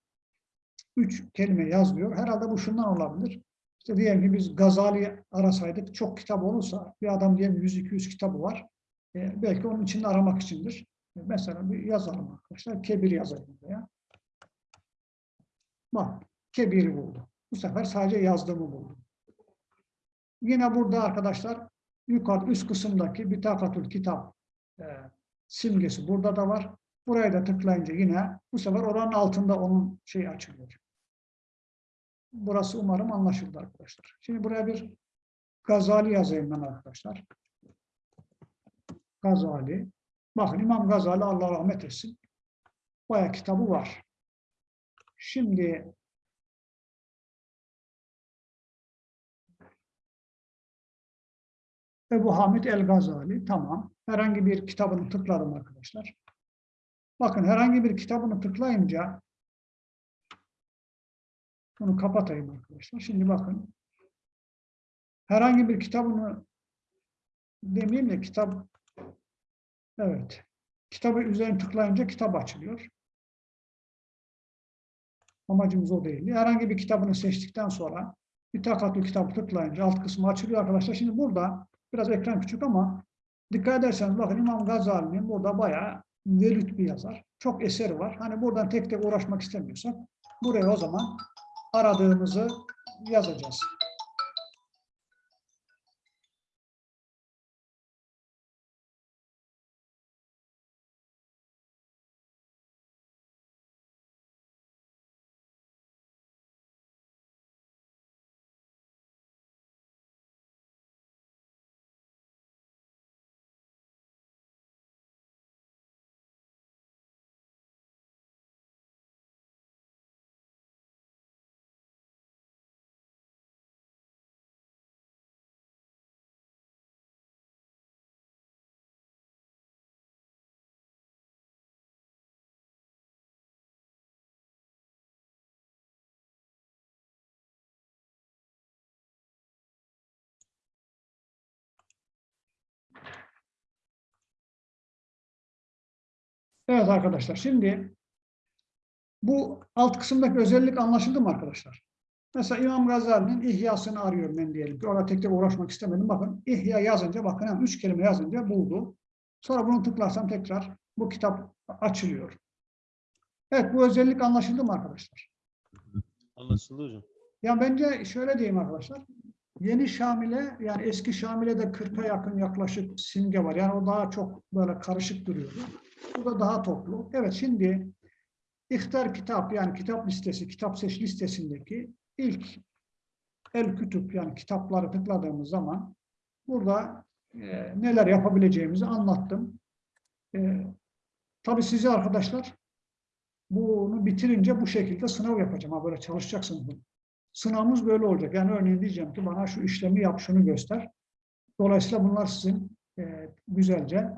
üç kelime yazıyor. Herhalde bu şundan olabilir. İşte diyelim ki biz Gazali arasaydık çok kitap olursa bir adam diyelim 100-200 kitabı var. E, belki onun içinde aramak içindir. E, mesela bir yazalım arkadaşlar. Kebir yazalım veya. Bak, Kebir'i buldu. Bu sefer sadece yazdığımı buldu. Yine burada arkadaşlar yukarı üst kısımdaki Bitakatül Kitap e, simgesi burada da var. Buraya da tıklayınca yine bu sefer oranın altında onun şey açılıyor. Burası umarım anlaşıldı arkadaşlar. Şimdi buraya bir Gazali yazayım ben arkadaşlar. Gazali. Bakın İmam Gazali Allah rahmet etsin. Bayağı kitabı var. Şimdi Ebu Hamid el-Gazali. Tamam. Herhangi bir kitabını tıkladım arkadaşlar. Bakın herhangi bir kitabını tıklayınca bunu kapatayım arkadaşlar. Şimdi bakın. Herhangi bir kitabını demeyeyim de kitap Evet. Kitabı üzerine tıklayınca kitap açılıyor. Amacımız o değil. Herhangi bir kitabını seçtikten sonra bir takatlı kitabı tıklayınca alt kısmı açılıyor arkadaşlar. Şimdi burada biraz ekran küçük ama dikkat ederseniz bakın İmam Gazali'nin burada bayağı velüt bir yazar. Çok eseri var. Hani buradan tek tek uğraşmak istemiyorsak buraya o zaman aradığımızı yazacağız. Evet arkadaşlar şimdi bu alt kısımdaki özellik anlaşıldı mı arkadaşlar? Mesela İmam Gazali'nin İhya'sını arıyorum ben diyelim ki. Orada tek tek uğraşmak istemedim. Bakın İhya yazınca bakın hemen üç kelime yazınca buldu. Sonra bunu tıklarsam tekrar bu kitap açılıyor. Evet bu özellik anlaşıldı mı arkadaşlar? Anlaşıldı hocam. Ya bence şöyle diyeyim arkadaşlar. Yeni Şamil'e yani eski Şamil'e de 40'a yakın yaklaşık simge var. Yani o daha çok böyle karışık duruyordu. Bu da daha toplu. Evet şimdi İhtar kitap yani kitap listesi, kitap seç listesindeki ilk el kütüp yani kitapları tıkladığımız zaman burada e, neler yapabileceğimizi anlattım. E, tabii size arkadaşlar bunu bitirince bu şekilde sınav yapacağım. Ha böyle çalışacaksınız. bunu. Sınavımız böyle olacak. Yani örneğin diyeceğim ki bana şu işlemi yap, şunu göster. Dolayısıyla bunlar sizin e, güzelce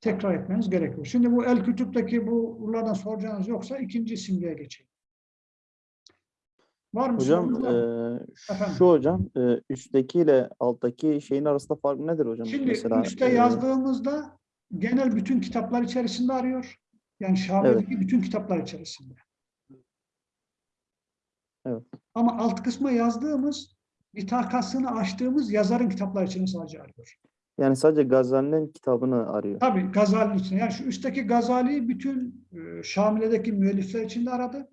tekrar etmeniz gerekiyor. Şimdi bu el kütüpteki bu bunlardan soracağınız yoksa ikinci simgeye geçeyim. Var mı? Hocam e, Efendim? şu hocam e, üstteki ile alttaki şeyin arasında fark nedir hocam? Şimdi Mesela üstte e, yazdığımızda genel bütün kitaplar içerisinde arıyor. Yani Şabi'deki bütün kitaplar içerisinde. Evet. Ama alt kısma yazdığımız, bitakasını açtığımız yazarın kitapları içinde sadece arıyor. Yani sadece Gazali'nin kitabını arıyor. Tabii Gazali için. Yani şu üstteki Gazali'yi bütün e, Şamile'deki müellifler içinde aradı.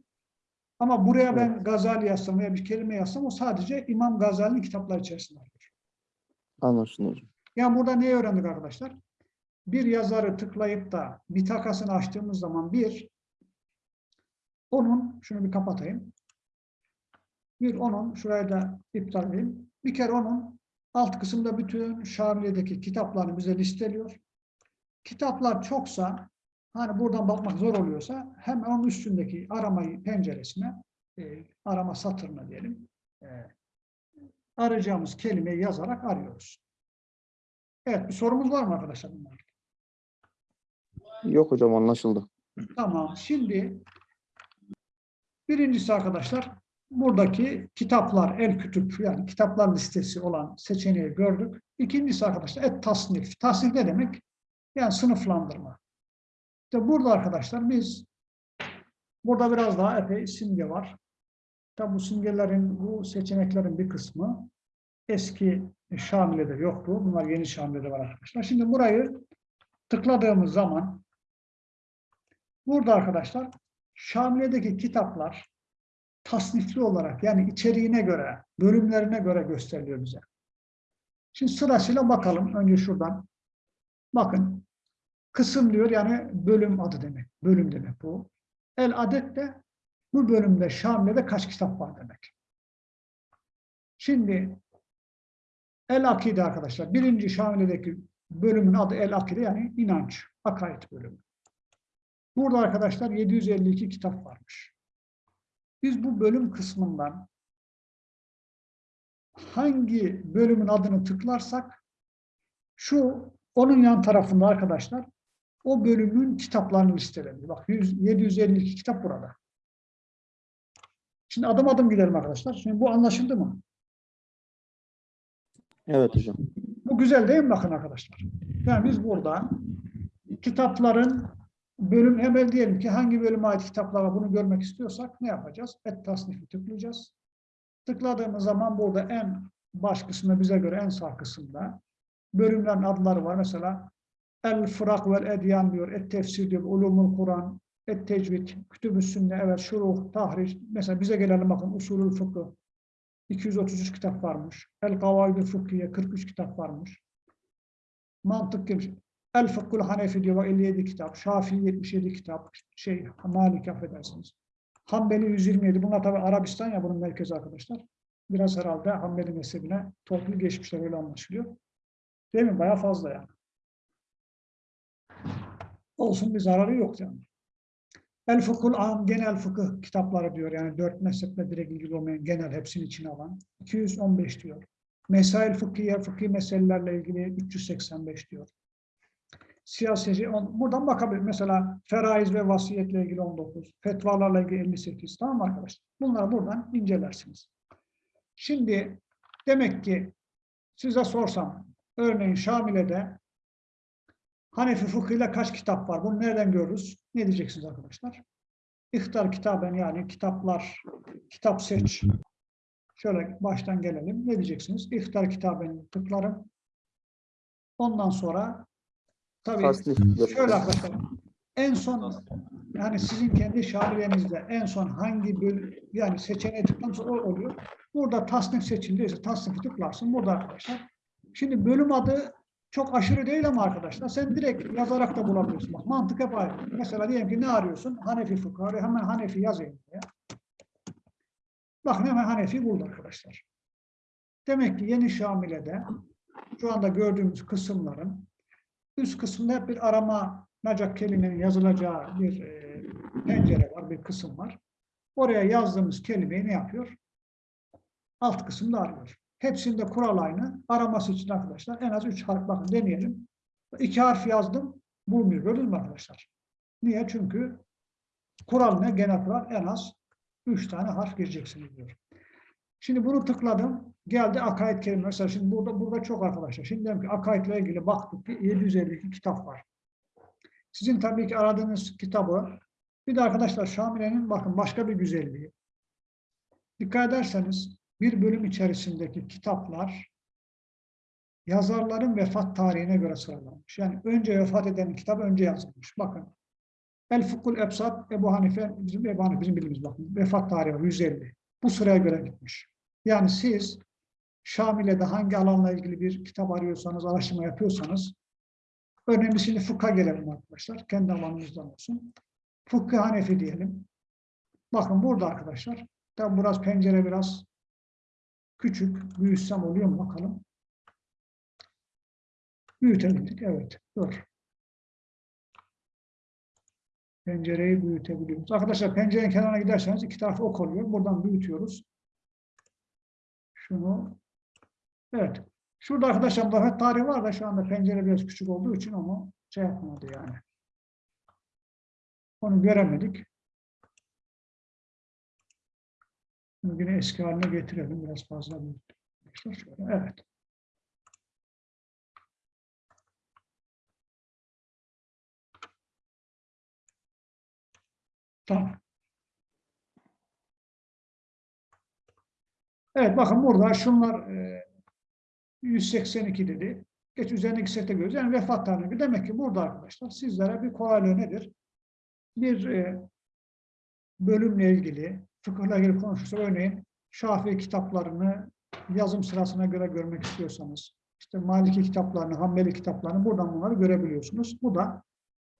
Ama buraya ben Gazali yazsam veya bir kelime yazsam o sadece İmam Gazali'nin kitapları içerisinde arıyor. Anlaşıldı hocam. Yani burada neyi öğrendik arkadaşlar? Bir yazarı tıklayıp da bitakasını açtığımız zaman bir, onun, şunu bir kapatayım. Bir onun, şurayı da iptal edeyim. Bir kere onun alt kısımda bütün Şamile'deki kitaplarını bize listeliyor. Kitaplar çoksa, hani buradan bakmak zor oluyorsa hemen onun üstündeki aramayı penceresine, e, arama satırına diyelim, e, arayacağımız kelimeyi yazarak arıyoruz. Evet, bir sorumuz var mı arkadaşlar? bunlar? Yok hocam anlaşıldı. Tamam, şimdi birincisi arkadaşlar, buradaki kitaplar, el kütüp yani kitaplar listesi olan seçeneği gördük. İkincisi arkadaşlar, et tasnif. Tasnif ne demek? Yani sınıflandırma. İşte burada arkadaşlar biz, burada biraz daha epey simge var. Tabi bu simgelerin, bu seçeneklerin bir kısmı eski Şamile'de yoktu. Bunlar yeni Şamile'de var arkadaşlar. Şimdi burayı tıkladığımız zaman burada arkadaşlar Şamile'deki kitaplar tasnifli olarak yani içeriğine göre, bölümlerine göre gösteriliyor bize. Şimdi sırasıyla bakalım. Önce şuradan. Bakın. Kısım diyor yani bölüm adı demek. Bölüm demek bu. El adet de bu bölümde Şamile'de kaç kitap var demek. Şimdi El Akide arkadaşlar. Birinci Şamile'deki bölümün adı El Akide yani inanç, akaid bölümü. Burada arkadaşlar 752 kitap varmış. Biz bu bölüm kısmından hangi bölümün adını tıklarsak şu onun yan tarafında arkadaşlar o bölümün kitaplarını listelendi. Bak 100, 752 kitap burada. Şimdi adım adım gidelim arkadaşlar. Şimdi bu anlaşıldı mı? Evet hocam. Bu güzel değil mi bakın arkadaşlar? Yani biz burada kitapların bölüm hemen diyelim ki hangi bölüme ait kitaplar var bunu görmek istiyorsak ne yapacağız? Et tasnifi tıklayacağız. Tıkladığımız zaman burada en baş kısmında bize göre en sağ kısımda bölümlerin adları var. Mesela El Fırak vel Edyan diyor, Et Tefsir diyor, Ulumul Kur'an, Et Tecvid, Kütüb-ü Sünne, evet, Şuruh, Tahriş. Mesela bize gelelim bakın usulül fıkıh. 233 kitap varmış. El Kavaidü Fıkhiye 43 kitap varmış. Mantık gibi. El Fıkhul Hanefi diyor bak 57 kitap. Şafii 77 kitap. Şey Malik affedersiniz. Hanbeli 127. Bunlar tabi Arabistan ya bunun merkezi arkadaşlar. Biraz herhalde Hanbeli mezhebine toplu geçmişler öyle anlaşılıyor. Değil mi? Bayağı fazla yani. Olsun bir zararı yok yani. El Fıkhul Am genel fıkıh kitapları diyor. Yani dört mezheple direkt ilgili olmayan genel hepsini içine alan. 215 diyor. Mesail fıkhiye, fıkhi meselelerle ilgili 385 diyor. Siyaseti, on- buradan bakabilir. Mesela feraiz ve vasiyetle ilgili 19, fetvalarla ilgili 58. Tamam mı arkadaşlar? Bunları buradan incelersiniz. Şimdi demek ki size sorsam, örneğin Şamile'de Hanefi fıkhıyla kaç kitap var? Bunu nereden görürüz? Ne diyeceksiniz arkadaşlar? İhtar kitaben yani kitaplar, kitap seç. Şöyle baştan gelelim. Ne diyeceksiniz? İhtar kitaben tıklarım. Ondan sonra tabii Tasnif. şöyle arkadaşlar en son yani sizin kendi şabiyenizde en son hangi bölüm yani seçeneği tıklanırsa o oluyor. Burada tasnif seçildiyse tasnifi tıklarsın. Burada arkadaşlar. Şimdi bölüm adı çok aşırı değil ama arkadaşlar sen direkt yazarak da bulabiliyorsun. Bak mantık hep aynı. Mesela diyelim ki ne arıyorsun? Hanefi fıkhı. Hemen Hanefi yazayım buraya. Bakın hemen Hanefi buldu arkadaşlar. Demek ki yeni Şamile'de şu anda gördüğümüz kısımların üst kısımda bir arama nacak kelimenin yazılacağı bir e, pencere var, bir kısım var. Oraya yazdığımız kelimeyi ne yapıyor? Alt kısımda arıyor. Hepsinde kural aynı. Araması için arkadaşlar en az üç harf bakın deneyelim. İki harf yazdım, bulmuyor. Gördünüz mü arkadaşlar? Niye? Çünkü kural ne? Genel kural en az üç tane harf gireceksiniz diyor. Şimdi bunu tıkladım. Geldi akaid kelime. Mesela şimdi burada burada çok arkadaşlar. Şimdi diyelim ki akaidle ilgili baktık ki 752 kitap var. Sizin tabii ki aradığınız kitabı bir de arkadaşlar Şamile'nin bakın başka bir güzelliği. Dikkat ederseniz bir bölüm içerisindeki kitaplar yazarların vefat tarihine göre sıralanmış. Yani önce vefat eden kitap önce yazılmış. Bakın. El Fukul Ebsat Ebu Hanife, bizim Ebu Hanife bizim bildiğimiz bakın. Vefat tarihi var, 150. Bu sıraya göre gitmiş. Yani siz Şamile'de hangi alanla ilgili bir kitap arıyorsanız, araştırma yapıyorsanız örneğin şimdi fıkha gelelim arkadaşlar. Kendi alanımızdan olsun. Fıkhı Hanefi diyelim. Bakın burada arkadaşlar. Tabi biraz pencere biraz küçük. Büyütsem oluyor mu bakalım. Büyütebildik. Evet. Dur. Pencereyi büyütebiliyoruz. Arkadaşlar pencerenin kenarına giderseniz iki tarafı ok oluyor. Buradan büyütüyoruz. Şunu. Evet. Şurada arkadaşlar vefat tarihi var da şu anda pencere biraz küçük olduğu için onu şey yapmadı yani. Onu göremedik. Yine eski haline getirelim. Biraz fazla büyüttük. Şöyle, Evet. Tamam. Evet bakın burada şunlar e, 182 dedi. Geç üzerindeki sete göre yani vefat tarihi. Demek ki burada arkadaşlar sizlere bir kolaylığı nedir? Bir e, bölümle ilgili, fıkıhla ilgili konuşursa örneğin Şafii kitaplarını yazım sırasına göre görmek istiyorsanız, işte Maliki kitaplarını, Hanbeli kitaplarını buradan bunları görebiliyorsunuz. Bu da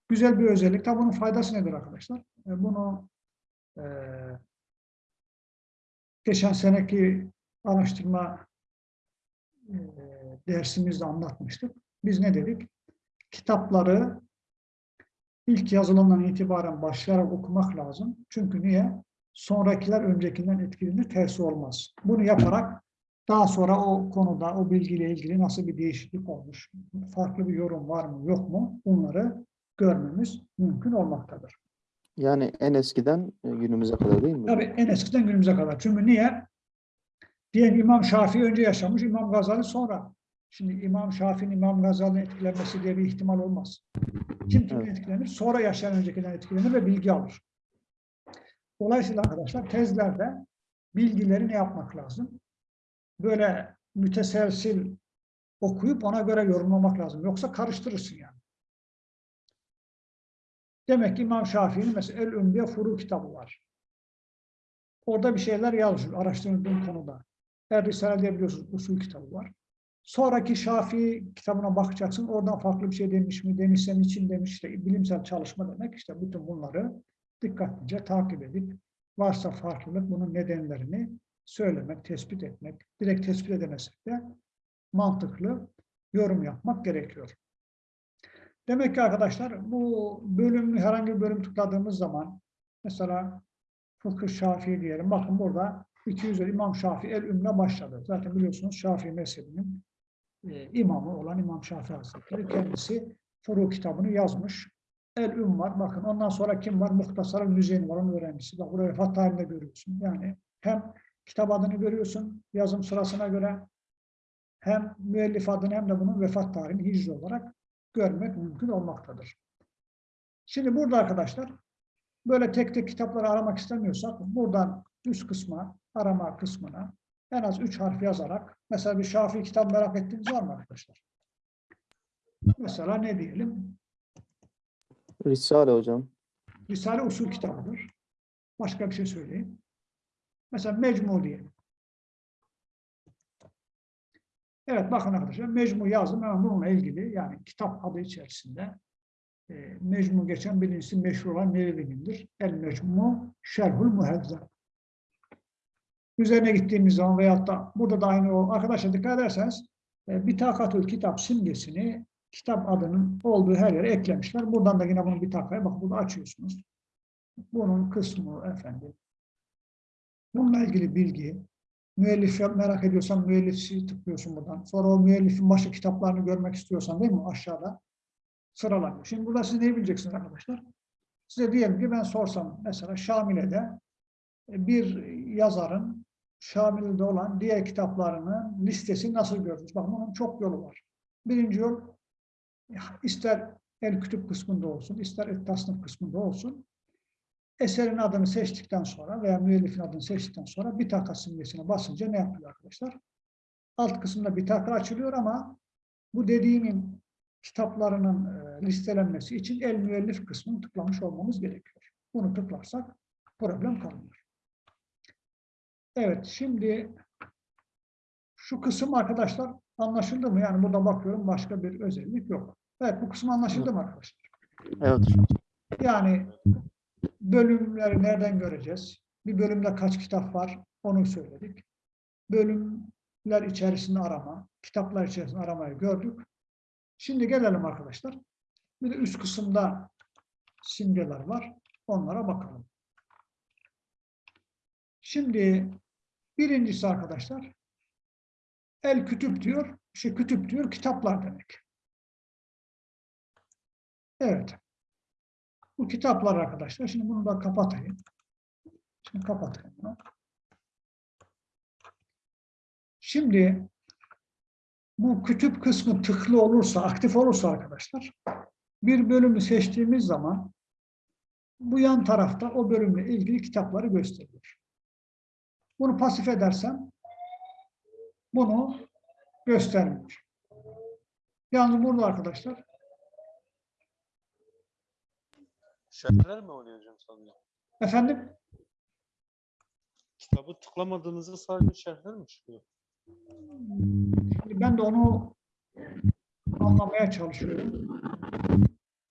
güzel bir özellik. Tabi bunun faydası nedir arkadaşlar? E, bunu e, geçen seneki araştırma e, dersimizde anlatmıştık. Biz ne dedik? Kitapları ilk yazılımdan itibaren başlayarak okumak lazım. Çünkü niye? Sonrakiler öncekinden etkilenir, tersi olmaz. Bunu yaparak daha sonra o konuda, o bilgiyle ilgili nasıl bir değişiklik olmuş, farklı bir yorum var mı, yok mu? Bunları görmemiz mümkün olmaktadır. Yani en eskiden e, günümüze kadar değil mi? Tabii en eskiden günümüze kadar. Çünkü niye? Diyelim İmam Şafii önce yaşamış, İmam Gazali sonra. Şimdi İmam Şafii'nin İmam Gazali'nin etkilenmesi diye bir ihtimal olmaz. Kim kimden Evet. etkilenir? Sonra yaşayan öncekinden etkilenir ve bilgi alır. Dolayısıyla arkadaşlar tezlerde bilgileri ne yapmak lazım? Böyle müteselsil okuyup ona göre yorumlamak lazım. Yoksa karıştırırsın yani. Demek ki İmam Şafii'nin mesela El Ümbiye Furu kitabı var. Orada bir şeyler yazıyor araştırdığım konuda. Er Risale diye biliyorsunuz usul kitabı var. Sonraki Şafii kitabına bakacaksın. Oradan farklı bir şey demiş mi? Demişse için demiş. işte bilimsel çalışma demek. İşte bütün bunları dikkatlice takip edip varsa farklılık bunun nedenlerini söylemek, tespit etmek. Direkt tespit edemezsek de mantıklı yorum yapmak gerekiyor. Demek ki arkadaşlar bu bölümü herhangi bir bölüm tıkladığımız zaman mesela Fıkıh Şafii diyelim. Bakın burada 200 İmam Şafii el ümle başladı. Zaten biliyorsunuz Şafii mezhebinin e, imamı olan İmam Şafii Hazretleri kendisi Furu kitabını yazmış. El üm var. Bakın ondan sonra kim var? Muhtasar Müzeyni var. Onun öğrencisi. Bak buraya vefat tarihinde görüyorsun. Yani hem kitap adını görüyorsun yazım sırasına göre hem müellif adını hem de bunun vefat tarihini hicri olarak görmek mümkün olmaktadır. Şimdi burada arkadaşlar böyle tek tek kitapları aramak istemiyorsak buradan üst kısma, arama kısmına en az üç harf yazarak mesela bir Şafii kitap merak ettiğiniz var mı arkadaşlar? Mesela ne diyelim? Risale hocam. Risale usul kitabıdır. Başka bir şey söyleyeyim. Mesela Mecmu diyelim. Evet bakın arkadaşlar Mecmu yazdım hemen bununla ilgili yani kitap adı içerisinde e, Mecmu geçen birincisi meşhur olan Nevevi'nindir. El Mecmu Şerhul Muhezzem. Üzerine gittiğimiz zaman veyahut da burada da aynı o arkadaşlar dikkat ederseniz e, Bitakatül kitap simgesini kitap adının olduğu her yere eklemişler. Buradan da yine bunu bir takaya bak burada açıyorsunuz. Bunun kısmı efendim. Bununla ilgili bilgi, müellif merak ediyorsan müellifi tıklıyorsun buradan. Sonra o müellifin başka kitaplarını görmek istiyorsan değil mi? Aşağıda sıralanıyor. Şimdi burada siz ne bileceksiniz arkadaşlar? Size diyelim ki ben sorsam mesela Şamile'de e, bir yazarın Şamile'de olan diğer kitaplarının listesi nasıl görürüz? Bakın bunun çok yolu var. Birinci yol ister el kütüp kısmında olsun, ister et tasnif kısmında olsun. Eserin adını seçtikten sonra veya müellifin adını seçtikten sonra bir taka simgesine basınca ne yapıyor arkadaşlar? Alt kısımda bir taka açılıyor ama bu dediğimin kitaplarının e, listelenmesi için el müellif kısmını tıklamış olmamız gerekiyor. Bunu tıklarsak problem kalmıyor. Evet, şimdi şu kısım arkadaşlar anlaşıldı mı? Yani burada bakıyorum başka bir özellik yok. Evet, bu kısım anlaşıldı mı arkadaşlar? Evet. Yani bölümleri nereden göreceğiz? Bir bölümde kaç kitap var? Onu söyledik. Bölümler içerisinde arama, kitaplar içerisinde aramayı gördük. Şimdi gelelim arkadaşlar. Bir de üst kısımda simgeler var. Onlara bakalım. Şimdi birincisi arkadaşlar el kütüp diyor. Şey kütüp diyor kitaplar demek. Evet. Bu kitaplar arkadaşlar. Şimdi bunu da kapatayım. Şimdi kapatayım bunu. Şimdi bu kütüp kısmı tıklı olursa, aktif olursa arkadaşlar bir bölümü seçtiğimiz zaman bu yan tarafta o bölümle ilgili kitapları gösteriyor. Bunu pasif edersem bunu göstermiyor. Yalnız burada arkadaşlar Şerhler mi oluyor hocam sanırım? efendim Kitabı tıklamadığınızda sadece şerhler mi çıkıyor? Şimdi ben de onu anlamaya çalışıyorum.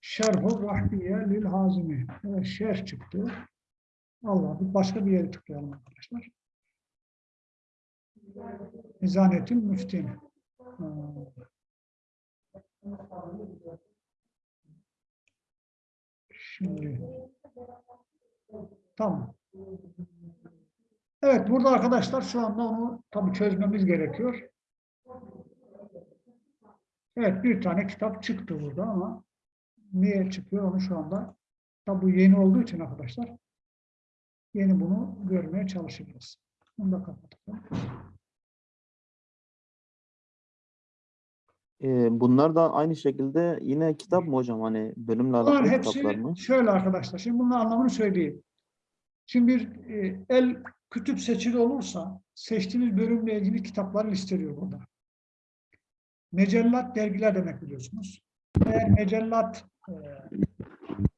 Şerhu Rahbiye lil Hazimi. Evet, şerh çıktı. Allah bir başka bir yere tıklayalım arkadaşlar. Nizanetin Müftin. Ha. Şimdi tamam. Evet, burada arkadaşlar şu anda onu tabii çözmemiz gerekiyor. Evet, bir tane kitap çıktı burada ama niye çıkıyor onu şu anda tabii bu yeni olduğu için arkadaşlar yeni bunu görmeye çalışacağız. Bunu da kapatalım. Ee, bunlar da aynı şekilde yine kitap mı hocam? Hani bölümle alakalı kitaplar hepsi mı? şöyle arkadaşlar. Şimdi bunun anlamını söyleyeyim. Şimdi bir e, el kütüp seçili olursa seçtiğiniz bölümle ilgili kitapları listeliyor burada. Mecellat dergiler demek biliyorsunuz. Eğer mecellat e,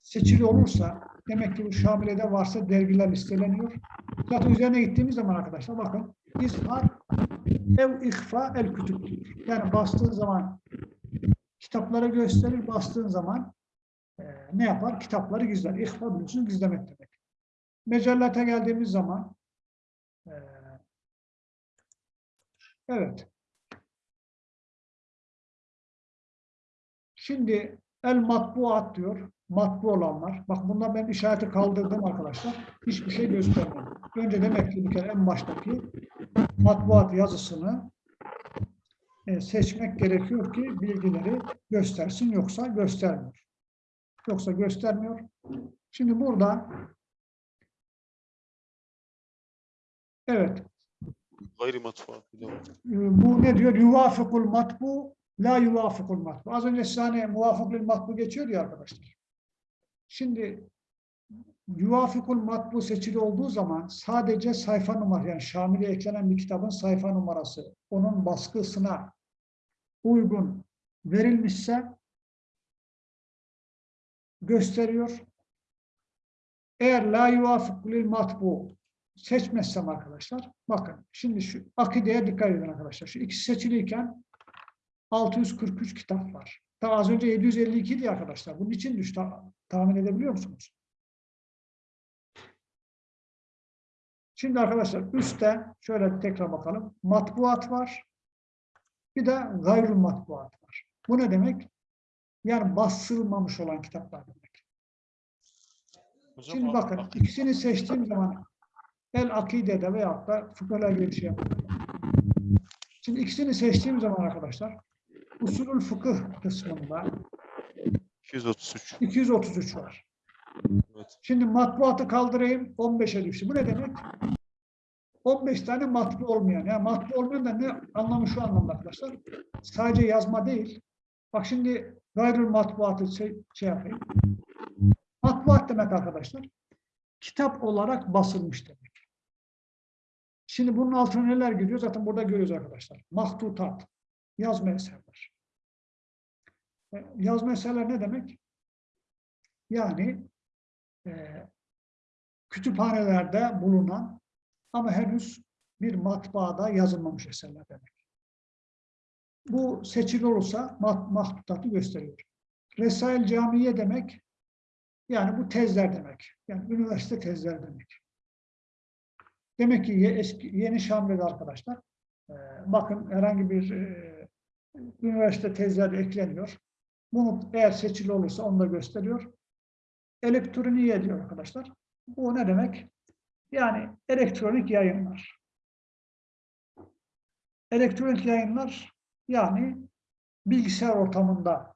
seçili olursa demek ki bu Şamile'de varsa dergiler listeleniyor. Zaten üzerine gittiğimiz zaman arkadaşlar bakın izhar ev ihfa el kütüp. Yani bastığın zaman kitapları gösterir, bastığın zaman e, ne yapar? Kitapları gizler. İhfa biliyorsunuz gizlemek demek. Mecellete geldiğimiz zaman e, evet. Şimdi el matbuat diyor. Matbu olanlar. Bak bundan ben işareti kaldırdım arkadaşlar. Hiçbir şey göstermedim. Önce demek ki bir kere en baştaki matbuat yazısını e, seçmek gerekiyor ki bilgileri göstersin yoksa göstermiyor. Yoksa göstermiyor. Şimdi burada evet Gayri matbuat. e, bu ne diyor? Yuvafikul matbu la yuvafikul matbu. Az önce size hani muvafıkul matbu geçiyor ya arkadaşlar. Şimdi yuvafikul matbu seçili olduğu zaman sadece sayfa numarası yani Şamil'e eklenen bir kitabın sayfa numarası onun baskısına uygun verilmişse gösteriyor. Eğer la yuvafikul matbu seçmezsem arkadaşlar bakın şimdi şu akideye dikkat edin arkadaşlar. Şu ikisi seçiliyken 643 kitap var. Daha az önce 752 idi arkadaşlar. Bunun için düştü. Tahmin edebiliyor musunuz? Şimdi arkadaşlar üstte şöyle tekrar bakalım. Matbuat var. Bir de gayrı matbuat var. Bu ne demek? Yani basılmamış olan kitaplar demek. Hocam, Şimdi bakın ak- ikisini seçtiğim zaman el akidede veyahut da fıkıhla bir şey yapıyorum. Şimdi ikisini seçtiğim zaman arkadaşlar usulül fıkıh kısmında 233. 233 var. Evet. Şimdi matbuatı kaldırayım 15'e düştü. Bu ne demek? 15 tane matbu olmayan. Yani matbu olmayan da ne anlamı şu anlamda arkadaşlar. Sadece yazma değil. Bak şimdi gayrı matbuatı şey, şey yapayım. Matbuat demek arkadaşlar. Kitap olarak basılmış demek. Şimdi bunun altına neler giriyor? Zaten burada görüyoruz arkadaşlar. Mahtutat. Yazma eserler. Yazma eserler ne demek? Yani e, kütüphanelerde bulunan ama henüz bir matbaada yazılmamış eserler demek. Bu seçili olursa mat, mahtutatı gösteriyor. Resail Camiye demek yani bu tezler demek. Yani üniversite tezler demek. Demek ki eski, yeni Şamlı'da arkadaşlar e, bakın herhangi bir e, üniversite tezleri ekleniyor. Bunu eğer seçili olursa onu da gösteriyor. Elektroniğe diyor arkadaşlar. Bu ne demek? Yani elektronik yayınlar. Elektronik yayınlar yani bilgisayar ortamında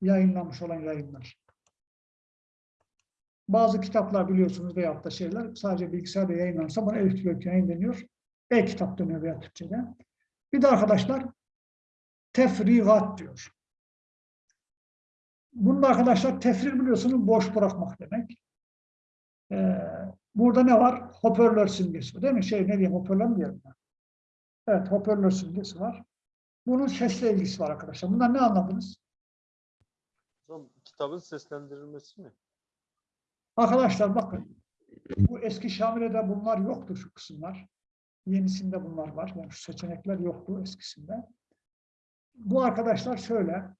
yayınlanmış olan yayınlar. Bazı kitaplar biliyorsunuz veyahut da şeyler sadece bilgisayarda yayınlanırsa buna elektronik yayın deniyor. E-kitap deniyor veya Türkçe'de. Bir de arkadaşlar tefrigat diyor. Bunun arkadaşlar tefrir biliyorsunuz boş bırakmak demek. Ee, burada ne var? Hoparlör simgesi değil mi? Şey ne diyeyim hoparlör mü diyelim? ben? Evet hoparlör simgesi var. Bunun sesle ilgisi var arkadaşlar. Bundan ne anladınız? Hocam kitabın seslendirilmesi mi? Arkadaşlar bakın. Bu eski Şamile'de bunlar yoktu şu kısımlar. Yenisinde bunlar var. Yani şu seçenekler yoktu eskisinde. Bu arkadaşlar şöyle.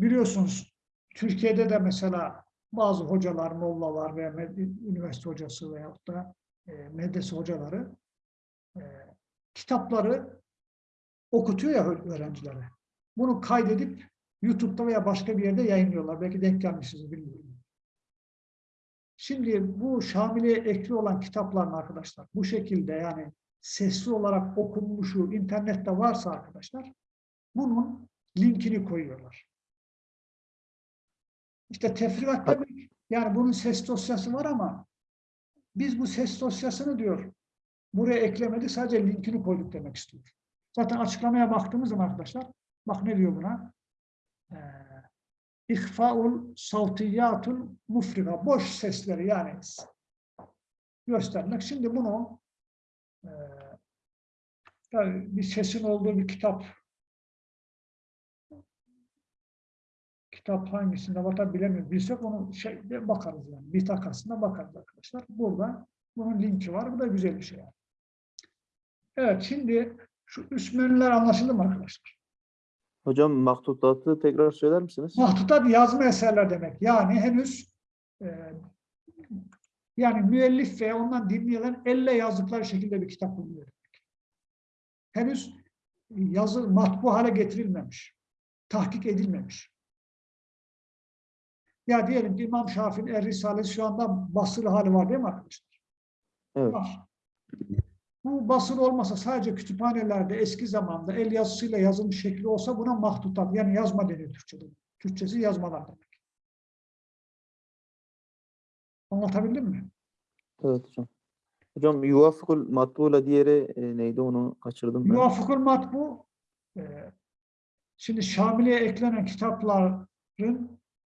Biliyorsunuz Türkiye'de de mesela bazı hocalar, mollalar veya üniversite hocası veyahut da e, medrese hocaları e, kitapları okutuyor ya öğrencilere. Bunu kaydedip YouTube'da veya başka bir yerde yayınlıyorlar. Belki denk gelmişsiniz bilmiyorum. Şimdi bu Şamil'e ekli olan kitapların arkadaşlar bu şekilde yani sesli olarak okunmuşu internette varsa arkadaşlar bunun linkini koyuyorlar. İşte tefrigat demek yani bunun ses dosyası var ama biz bu ses dosyasını diyor buraya eklemedik sadece linkini koyduk demek istiyor. Zaten açıklamaya baktığımız zaman arkadaşlar bak ne diyor buna? Ee, İhfaul savtiyatul mufriga. Boş sesleri yani göstermek. Şimdi bunu e, tabii bir sesin olduğu bir kitap kitap hangisinde var bilemiyorum. Bilsek onu şey, bakarız yani. Bir takasına bakarız arkadaşlar. Burada Bunun linki var. Bu da güzel bir şey. yani. Evet şimdi şu üst menüler anlaşıldı mı arkadaşlar? Hocam mahtutatı tekrar söyler misiniz? Mahtutat yazma eserler demek. Yani henüz e, yani müellif ve ondan dinleyenler elle yazdıkları şekilde bir kitap demek. Henüz yazı matbu hale getirilmemiş. Tahkik edilmemiş. Ya diyelim ki İmam Şafii'nin Er Risalesi şu anda basılı hali var değil mi arkadaşlar? Evet. Var. Bu basılı olmasa sadece kütüphanelerde eski zamanda el yazısıyla yazılmış şekli olsa buna mahtutat yani yazma deniyor Türkçe'de. Türkçesi yazmalar demek. Anlatabildim mi? Evet hocam. Hocam yuvafıkul matbuğla diğeri e, neydi onu kaçırdım ben. Muvafıkul matbu e, şimdi Şamili'ye eklenen kitapların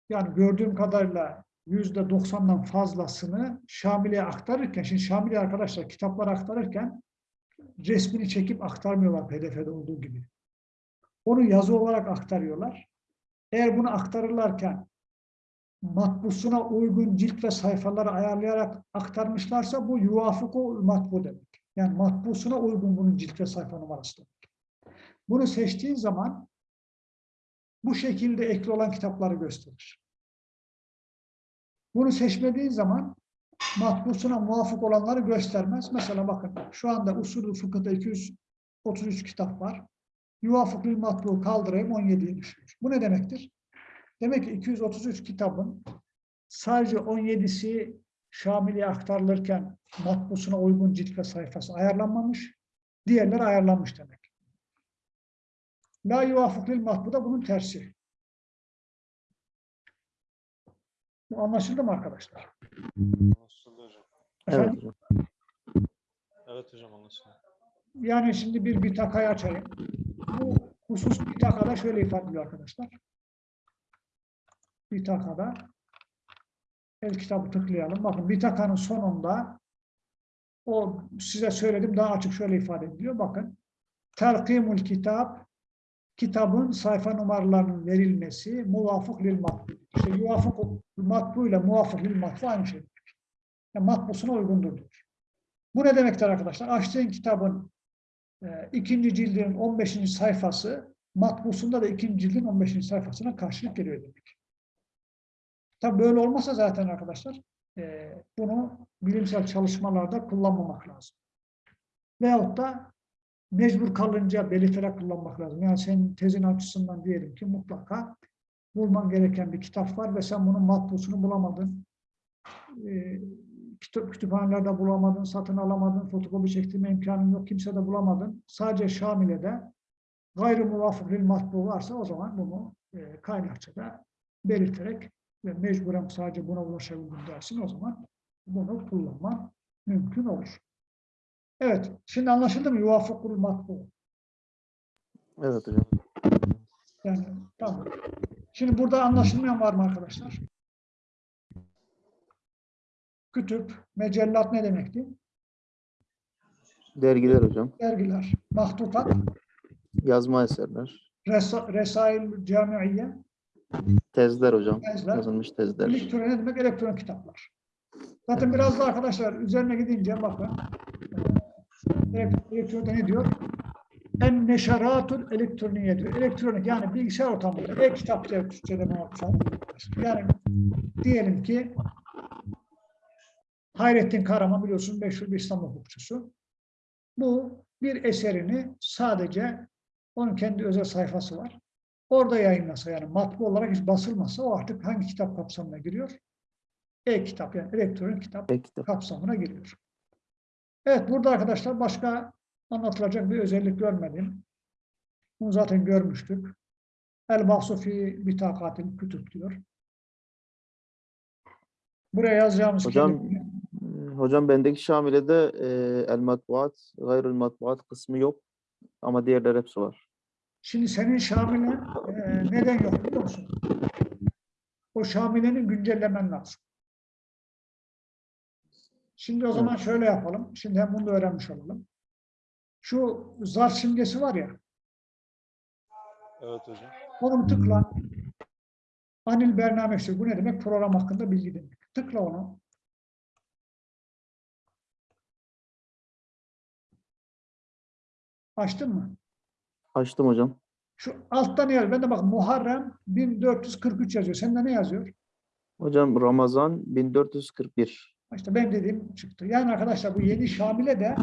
yani gördüğüm kadarıyla yüzde doksandan fazlasını Şamili'ye aktarırken şimdi Şamili'ye arkadaşlar kitapları aktarırken resmini çekip aktarmıyorlar PDF'de olduğu gibi. Onu yazı olarak aktarıyorlar. Eğer bunu aktarırlarken matbusuna uygun cilt ve sayfaları ayarlayarak aktarmışlarsa bu yuvafuku matbu demek. Yani matbusuna uygun bunun cilt ve sayfa numarası demek. Bunu seçtiğin zaman bu şekilde ekli olan kitapları gösterir. Bunu seçmediğin zaman matbusuna muvafık olanları göstermez. Mesela bakın şu anda usulü fıkıhta 233 kitap var. Yuvafık bil matbu kaldırayım 17'yi düşürür. Bu ne demektir? Demek ki 233 kitabın sadece 17'si Şamil'e aktarılırken matbusuna uygun cilt ve sayfası ayarlanmamış. Diğerleri ayarlanmış demek. La yuvafık lil matbu da bunun tersi. Bu anlaşıldı mı arkadaşlar? Anlaşıldı hocam. Evet Efendim? hocam. Evet hocam anlaşıldı. Yani şimdi bir bitakayı açayım. Bu husus bitakada şöyle ifade ediyor arkadaşlar. Bitakada el kitabı tıklayalım. Bakın bitakanın sonunda o size söyledim daha açık şöyle ifade ediliyor. Bakın terkimul kitap kitabın sayfa numaralarının verilmesi muvafık lil matbu. İşte muvafık matbu ile muvafık lil matbu aynı şey. Yani matbusuna uygundur diyor. Bu ne demektir arkadaşlar? Açtığın kitabın e, ikinci cildinin 15. sayfası matbusunda da ikinci cildin 15. sayfasına karşılık geliyor demek. Tabi böyle olmasa zaten arkadaşlar e, bunu bilimsel çalışmalarda kullanmamak lazım. Veyahut da mecbur kalınca belirterek kullanmak lazım. Yani senin tezin açısından diyelim ki mutlaka bulman gereken bir kitap var ve sen bunun matbusunu bulamadın. E, kitap kütüphanelerde bulamadın, satın alamadın, fotokopi çektirme imkanın yok, kimse de bulamadın. Sadece Şamile'de gayrı muvafık lil matbu varsa o zaman bunu e, kaynakçada belirterek ve mecburen sadece buna ulaşabildim dersin o zaman bunu kullanman mümkün olur. Evet, şimdi anlaşıldı mı? Yuvafıkul matbu. Evet hocam. Yani tamam. Şimdi burada anlaşılmayan var mı arkadaşlar? Kütüp, mecellat ne demekti? Dergiler hocam. Dergiler, mahtutat, Yazma eserler. resa, resail camiiye, Tezler hocam. tezler, Yazılmış tezler. elektronik ne demek? Elektronik kitaplar. Zaten biraz da arkadaşlar üzerine gidince bakın. E, Elektronikte ne diyor? En neşaratul elektroniye diyor. Elektronik yani bilgisayar ortamında. E-kitap diye Türkçe'de. Yani diyelim ki Hayrettin Karaman biliyorsun meşhur bir İslam hukukçusu. Bu bir eserini sadece onun kendi özel sayfası var. Orada yayınlasa yani matbu olarak hiç basılmasa o artık hangi kitap kapsamına giriyor? E-kitap yani elektronik kitap Peki. kapsamına giriyor. Evet burada arkadaşlar başka anlatılacak bir özellik görmedim. Bunu zaten görmüştük. El bahsufi bitakatil kütüp diyor. Buraya yazacağımız Hocam, kelime- Hocam bendeki Şamile'de e, el matbuat, gayrül matbuat kısmı yok. Ama diğerler hepsi var. Şimdi senin Şamil'e e, neden yok biliyor musun? O Şamile'nin güncellemen lazım. Şimdi o zaman şöyle yapalım. Şimdi hem bunu da öğrenmiş olalım. Şu zarf simgesi var ya. Evet hocam. Onu tıkla. Anil bernamesi. Bu ne demek? Program hakkında bilgi demek. Tıkla onu. Açtın mı? Açtım hocam. Şu altta ne yazıyor? Ben de bak Muharrem 1443 yazıyor. Sende ne yazıyor? Hocam Ramazan 1441. İşte benim dediğim çıktı. Yani arkadaşlar bu yeni Şamil'e de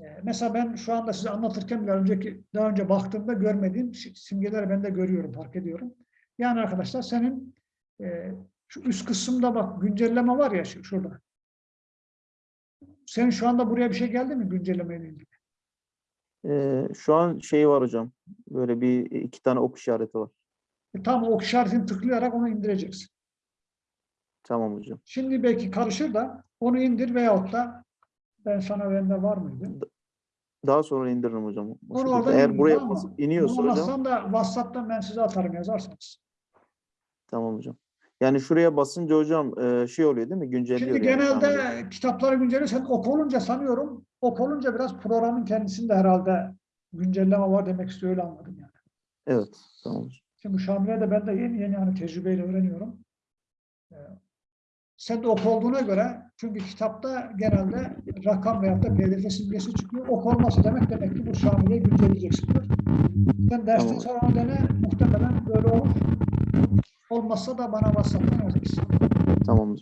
e, mesela ben şu anda size anlatırken bile önceki daha önce baktığımda görmediğim si- simgeleri ben de görüyorum, fark ediyorum. Yani arkadaşlar senin e, şu üst kısımda bak güncelleme var ya şu, şurada. Senin şu anda buraya bir şey geldi mi güncellemeyle ilgili? Ee, şu an şey var hocam. Böyle bir iki tane ok işareti var. E, tam o işaretini tıklayarak onu indireceksin. Tamam hocam. Şimdi belki karışır da onu indir veyahut da ben sana bende var mıydı? Daha sonra indiririm hocam. Onu oradan Eğer buraya basıp iniyorsa hocam. Da WhatsApp'tan ben size atarım yazarsanız. Tamam hocam. Yani şuraya basınca hocam e, şey oluyor değil mi? Güncelliyor Şimdi yani genelde Şamil'i. kitapları güncelliyorsan ok olunca sanıyorum ok olunca biraz programın kendisinde herhalde güncelleme var demek istiyor öyle anladım yani. Evet. Tamam hocam. Şimdi bu Şamil'e de ben de yeni yeni hani tecrübeyle öğreniyorum. Sen de ok olduğuna göre çünkü kitapta genelde rakam veyahut da pdf simgesi çıkıyor. Ok olması demek demek ki bu Şamil'i güncelleyeceksindir. Sen dersten Tamam. sonra onu dene muhtemelen böyle olur. Olmazsa da bana WhatsApp'tan yazarsın. Tamam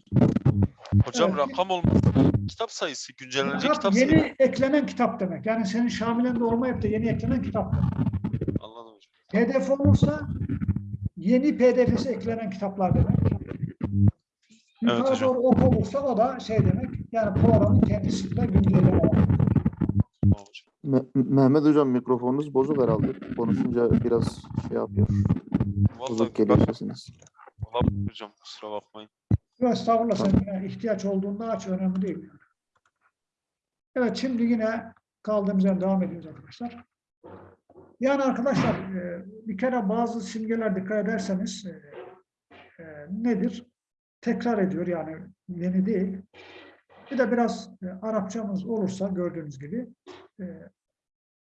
hocam. Evet. rakam olmazsa kitap sayısı, güncellenecek Kitap kitap yeni sayısı. eklenen kitap demek. Yani senin Şamil'inde olmayıp da yeni eklenen kitap demek. Anladım hocam. PDF olursa yeni PDF'si eklenen kitaplar demek. Yukarı hocam. doğru ok olursa o da şey demek. Yani programın kendisiyle güncelleme. Me- Mehmet hocam mikrofonunuz bozuk herhalde. Konuşunca biraz şey yapıyor. Bozuk Vallahi geliyor sesiniz. olabilir hocam kusura bakmayın. Yok estağfurullah sen yine ihtiyaç olduğunda aç önemli değil. Yani. Evet şimdi yine kaldığımız yerden devam ediyoruz arkadaşlar. Yani arkadaşlar e, bir kere bazı simgeler dikkat ederseniz e, e, nedir? Tekrar ediyor yani yeni değil. Bir de biraz e, Arapçamız olursa gördüğünüz gibi e,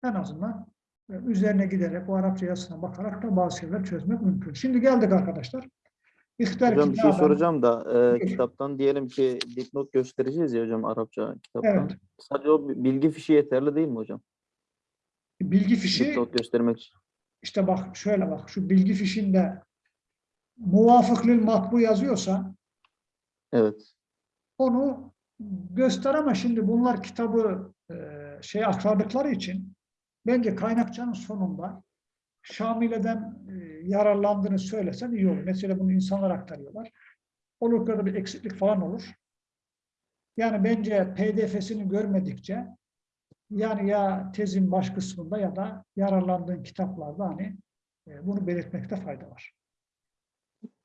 en azından e, üzerine giderek o Arapça yazısına bakarak da bazı şeyler çözmek mümkün. Şimdi geldik arkadaşlar. İhtar Hocam bir şey soracağım da e, Buyur. kitaptan diyelim ki dipnot göstereceğiz ya hocam Arapça kitaptan. Evet. Sadece o bilgi fişi yeterli değil mi hocam? Bilgi fişi Dipnot göstermek için. işte bak şöyle bak şu bilgi fişinde muvafıklil matbu yazıyorsa Evet. onu göster ama şimdi bunlar kitabı e, şey aktardıkları için bence kaynakçanın sonunda Şamile'den e, yararlandığını söylesen iyi olur. Mesela bunu insanlar aktarıyorlar. Olur orada bir eksiklik falan olur. Yani bence PDF'sini görmedikçe yani ya tezin baş kısmında ya da yararlandığın kitaplarda hani e, bunu belirtmekte fayda var.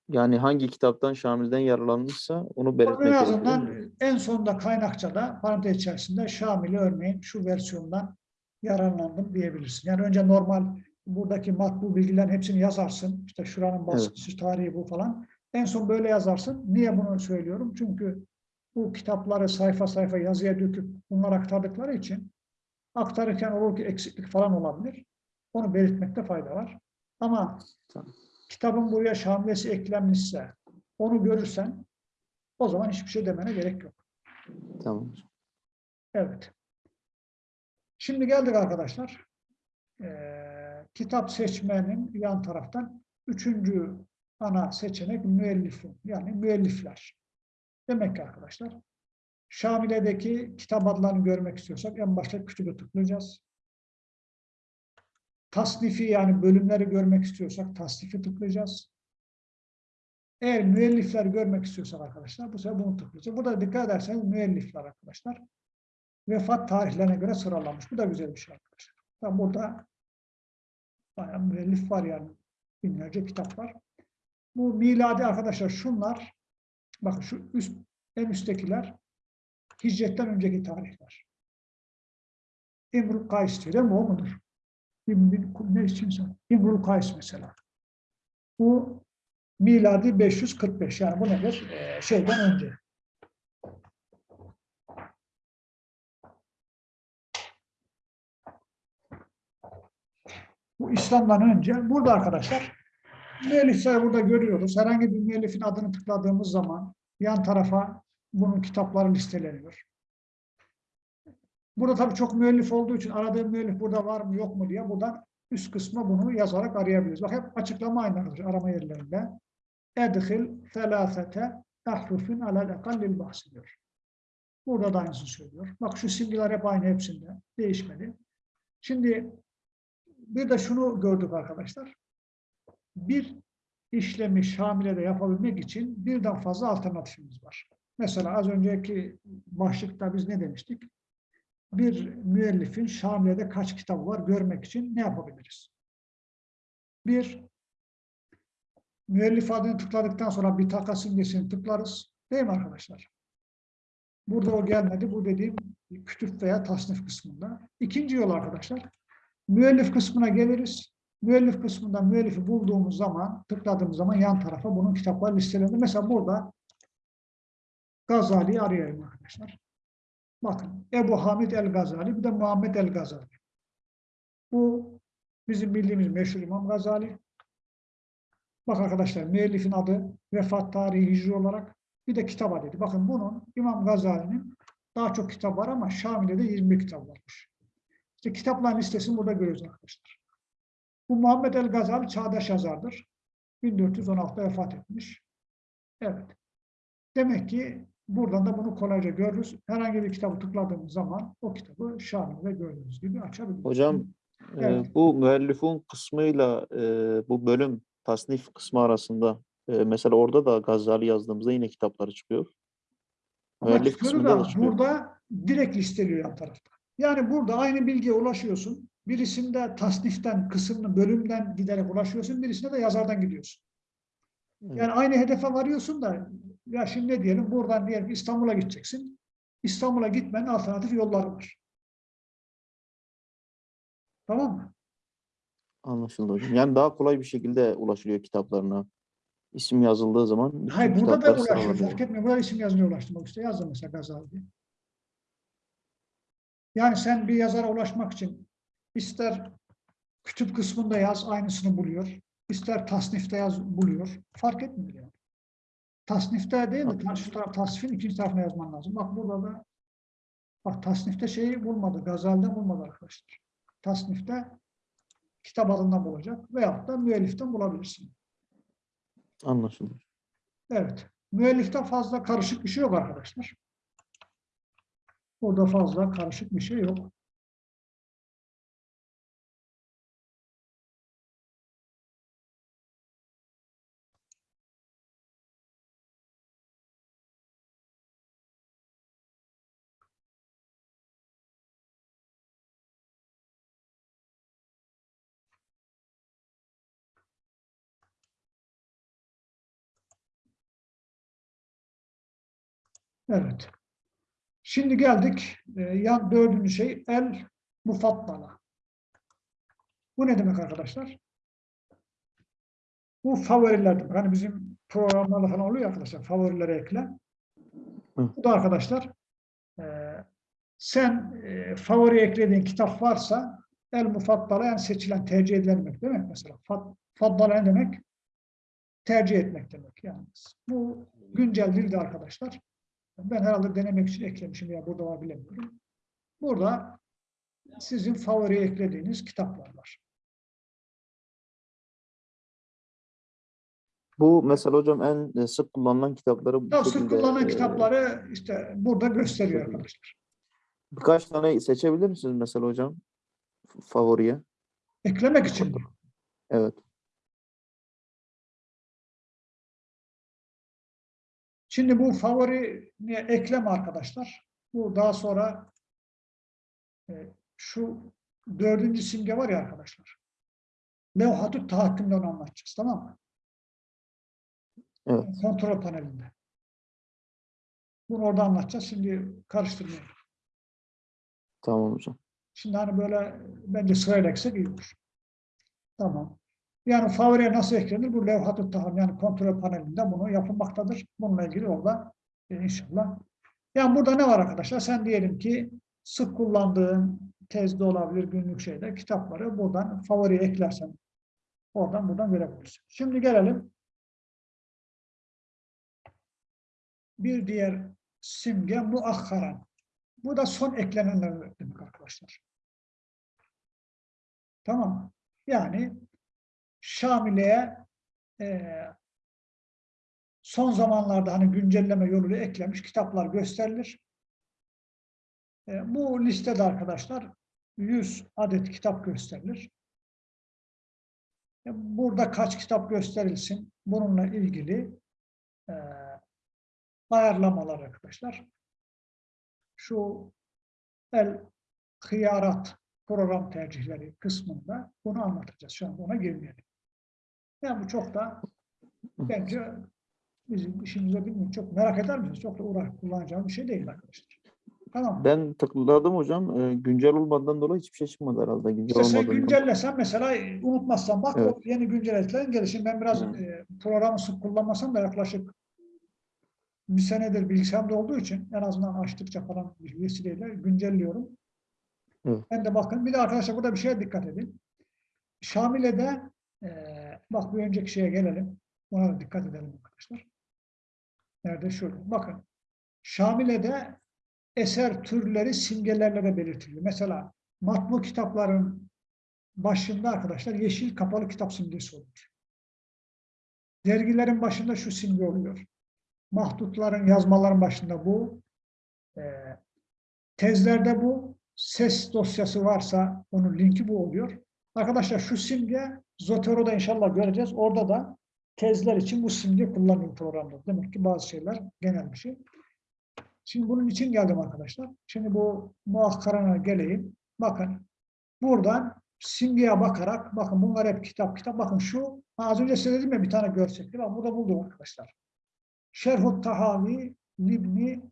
Yani hangi kitaptan Şamil'den yararlanmışsa onu belirtmek En azından en sonunda kaynakçada parantez içerisinde Şamil'i örneğin şu versiyondan yararlandım diyebilirsin. Yani önce normal buradaki matbu bilgilerin hepsini yazarsın. İşte şuranın baskısı, tarihi bu falan. En son böyle yazarsın. Niye bunu söylüyorum? Çünkü bu kitapları sayfa sayfa yazıya döküp bunları aktardıkları için aktarırken olur ki eksiklik falan olabilir. Onu belirtmekte fayda var. Ama Tamam. Kitabın buraya şamilesi eklenmişse onu görürsen o zaman hiçbir şey demene gerek yok. Tamam. Evet. Şimdi geldik arkadaşlar. Ee, kitap seçmenin yan taraftan üçüncü ana seçenek müellifun yani müellifler. Demek ki arkadaşlar Şamile'deki kitap adlarını görmek istiyorsak en başta kütübe tıklayacağız. Tasnifi yani bölümleri görmek istiyorsak tasnifi tıklayacağız. Eğer müellifler görmek istiyorsak arkadaşlar bu sefer bunu tıklayacağız. Burada dikkat ederseniz müellifler arkadaşlar vefat tarihlerine göre sıralanmış. Bu da güzel bir şey arkadaşlar. Tam burada bayağı müellif var yani. Binlerce kitap var. Bu miladi arkadaşlar şunlar bakın şu üst, en üsttekiler hicretten önceki tarihler. İmrul Kays diyor değil mi? O mudur? İbn, ne için? İmrul Kays mesela. Bu miladi 545 yani bu nedir? Ee, şeyden önce. Bu İslam'dan önce. Burada arkadaşlar müellifleri burada görüyoruz. Herhangi bir müellifin adını tıkladığımız zaman yan tarafa bunun kitapları listeleniyor. Burada tabii çok müellif olduğu için aradığım müellif burada var mı yok mu diye buradan üst kısma bunu yazarak arayabiliriz. Bak hep açıklama aynı arama yerlerinde. Edhil felâfete ahrufin alel ekallil bahsediyor. Burada da aynısını söylüyor. Bak şu simgeler hep aynı hepsinde. Değişmedi. Şimdi bir de şunu gördük arkadaşlar. Bir işlemi Şamile'de yapabilmek için birden fazla alternatifimiz var. Mesela az önceki başlıkta biz ne demiştik? Bir müellifin Şamile'de kaç kitabı var görmek için ne yapabiliriz? Bir, müellif adını tıkladıktan sonra bir taka simgesini tıklarız. Değil mi arkadaşlar? Burada o gelmedi. Bu dediğim kütüp veya tasnif kısmında. İkinci yol arkadaşlar. Müellif kısmına geliriz. Müellif kısmında müellifi bulduğumuz zaman, tıkladığımız zaman yan tarafa bunun kitapları listelendi. Mesela burada Gazali'yi arayayım arkadaşlar. Bakın Ebu Hamid el-Gazali bir de Muhammed el-Gazali. Bu bizim bildiğimiz meşhur İmam Gazali. Bak arkadaşlar müellifin adı, vefat tarihi hicri olarak bir de kitap adı. Bakın bunun İmam Gazali'nin daha çok kitap var ama Şamile'de 20 kitap varmış. İşte kitapların listesini burada görüyoruz arkadaşlar. Bu Muhammed el-Gazali çağdaş yazardır. 1416'da vefat etmiş. Evet. Demek ki buradan da bunu kolayca görürüz. Herhangi bir kitabı tıkladığımız zaman o kitabı Şamile'de gördüğünüz gibi açabiliriz. Hocam e, Evet. bu müellifun kısmıyla e, bu bölüm tasnif kısmı arasında e, mesela orada da Gazali yazdığımızda yine kitapları çıkıyor. Müellif kısmında da da çıkıyor. burada direkt listeliyor yan tarafta. Yani burada aynı bilgiye ulaşıyorsun. Birisinde tasniften, kısmını, bölümden giderek ulaşıyorsun. Birisinde de yazardan gidiyorsun. Evet. Yani aynı hedefe varıyorsun da ya şimdi ne diyelim buradan diyelim İstanbul'a gideceksin. İstanbul'a gitmenin alternatif yolları var. Tamam mı? Anlaşıldı hocam. Yani daha kolay bir şekilde ulaşılıyor kitaplarına. İsim yazıldığı zaman Hayır burada da ulaşıyor. Fark etmiyor. Burada isim yazmaya ulaştırmak işte. Yazdım mesela Gazali diye. Yani sen bir yazara ulaşmak için ister kütüp kısmında yaz aynısını buluyor. ister tasnifte yaz buluyor. Fark etmiyor yani. Tasnifte değil de şu taraf tasnifin ikinci tarafına yazman lazım. Bak burada da bak tasnifte şeyi bulmadı. Gazali'den bulmadı arkadaşlar. Tasnifte kitap adından bulacak veyahut da müelliften bulabilirsin. Anlaşıldı. Evet. Müellifte fazla karışık bir şey yok arkadaşlar. Orada fazla karışık bir şey yok. Evet. Şimdi geldik e, yan dördüncü şey el mufattala. Bu ne demek arkadaşlar? Bu favoriler demek. Hani bizim programlarda falan oluyor arkadaşlar favorilere ekle. Bu da arkadaşlar e, sen e, favori eklediğin kitap varsa el mufattala yani seçilen tercih edilen demek değil mi? Mesela fat, faddala ne demek? Tercih etmek demek yani. Bu güncel dilde arkadaşlar. Ben herhalde denemek için eklemişim ya burada var bilemiyorum. Burada sizin favori eklediğiniz kitaplar var. Bu mesela hocam en e, sık kullanılan kitapları bu Daha sık kullanılan e, kitapları işte burada gösteriyor arkadaşlar. birkaç tane seçebilir misiniz mesela hocam? Favoriye. Eklemek için? Evet. Şimdi bu favori ekleme arkadaşlar. Bu daha sonra e, şu dördüncü simge var ya arkadaşlar. Levhatü tahakkümden anlatacağız tamam mı? Evet. Kontrol panelinde. Bunu orada anlatacağız. Şimdi karıştırmayalım. Tamam hocam. Şimdi hani böyle bence sırayla eksek iyi olur. Tamam. Yani favoriye nasıl eklenir? Bu levhat-ı taham yani kontrol panelinde bunu yapılmaktadır. Bununla ilgili orada e, inşallah. Yani burada ne var arkadaşlar? Sen diyelim ki sık kullandığın tezde olabilir günlük şeyde kitapları buradan favoriye eklersen oradan buradan verebilirsin. Şimdi gelelim bir diğer simge muakkaran. Bu da son eklenenler demek arkadaşlar. Tamam? Yani Şamile'ye eee, son zamanlarda hani güncelleme yoluyla eklemiş kitaplar gösterilir. E, bu listede arkadaşlar 100 adet kitap gösterilir. E, burada kaç kitap gösterilsin bununla ilgili e, ayarlamalar arkadaşlar. Şu el hıyarat program tercihleri kısmında bunu anlatacağız. Şu an ona girmeyelim. Yani bu çok da bence bizim işimize bilmiyorum. Çok merak eder misiniz? Çok da uğraş kullanacağım bir şey değil arkadaşlar. Tamam? Ben tıkladım hocam. e, güncel olmadan dolayı hiçbir şey çıkmadı herhalde. Güncel İşte sen güncellesen mesela unutmazsan bak Evet. o yeni güncellediklerin gelir. Şimdi ben biraz Hı. e, programı sık kullanmasam da yaklaşık bir senedir bilgisayarımda olduğu için en azından açtıkça falan bir vesileyle güncelliyorum. Evet. Ben de bakın. Bir de arkadaşlar burada bir şeye dikkat edin. Şamile'de e, bak bir önceki şeye gelelim. Ona da dikkat edelim arkadaşlar. Nerede? Şurada. Bakın. Şamile'de eser türleri simgelerle de belirtiliyor. Mesela matbu kitapların başında arkadaşlar yeşil kapalı kitap simgesi olur. Dergilerin başında şu simge oluyor. Mahdutların, yazmaların başında bu. Ee, tezlerde bu. Ses dosyası varsa onun linki bu oluyor. Arkadaşlar şu simge Zotero'da inşallah göreceğiz. Orada da tezler için bu simge kullanıyor programda. Demek ki bazı şeyler genel bir şey. Şimdi bunun için geldim arkadaşlar. Şimdi bu muhakkarana geleyim. Bakın buradan simgeye bakarak bakın bunlar hep kitap kitap. Bakın şu az önce size dedim ya bir tane görsekti. Bak burada buldum arkadaşlar. Şerhut Tahavi Libni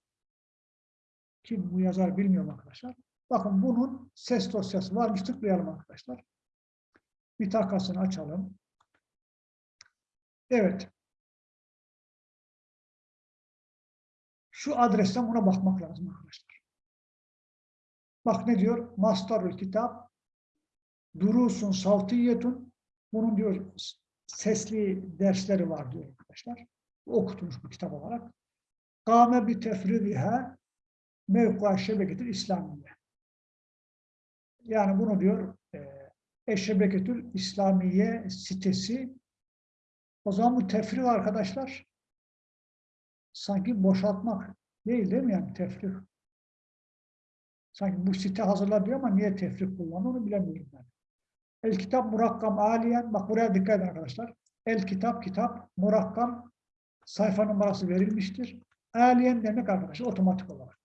kim bu yazar bilmiyorum arkadaşlar. Bakın bunun ses dosyası varmış. Tıklayalım arkadaşlar. Bir takasını açalım. Evet. Şu adresten buna bakmak lazım arkadaşlar. Bak ne diyor? Mastarul kitap durusun saltiyetun bunun diyor sesli dersleri var diyor arkadaşlar. Okutulmuş bu kitap olarak. Kâme bi tefridiha mevkua şebeketil İslamiye. Yani bunu diyor e, Eşebeketül İslamiye sitesi o zaman bu tefrik arkadaşlar sanki boşaltmak değil değil mi yani tefrik? Sanki bu site hazırla ama niye tefrik kullanıyor onu bilemiyorum ben. El kitap murakkam aliyen, bak buraya dikkat edin arkadaşlar. El kitap kitap murakkam sayfa numarası verilmiştir. Aliyen demek arkadaşlar otomatik olarak.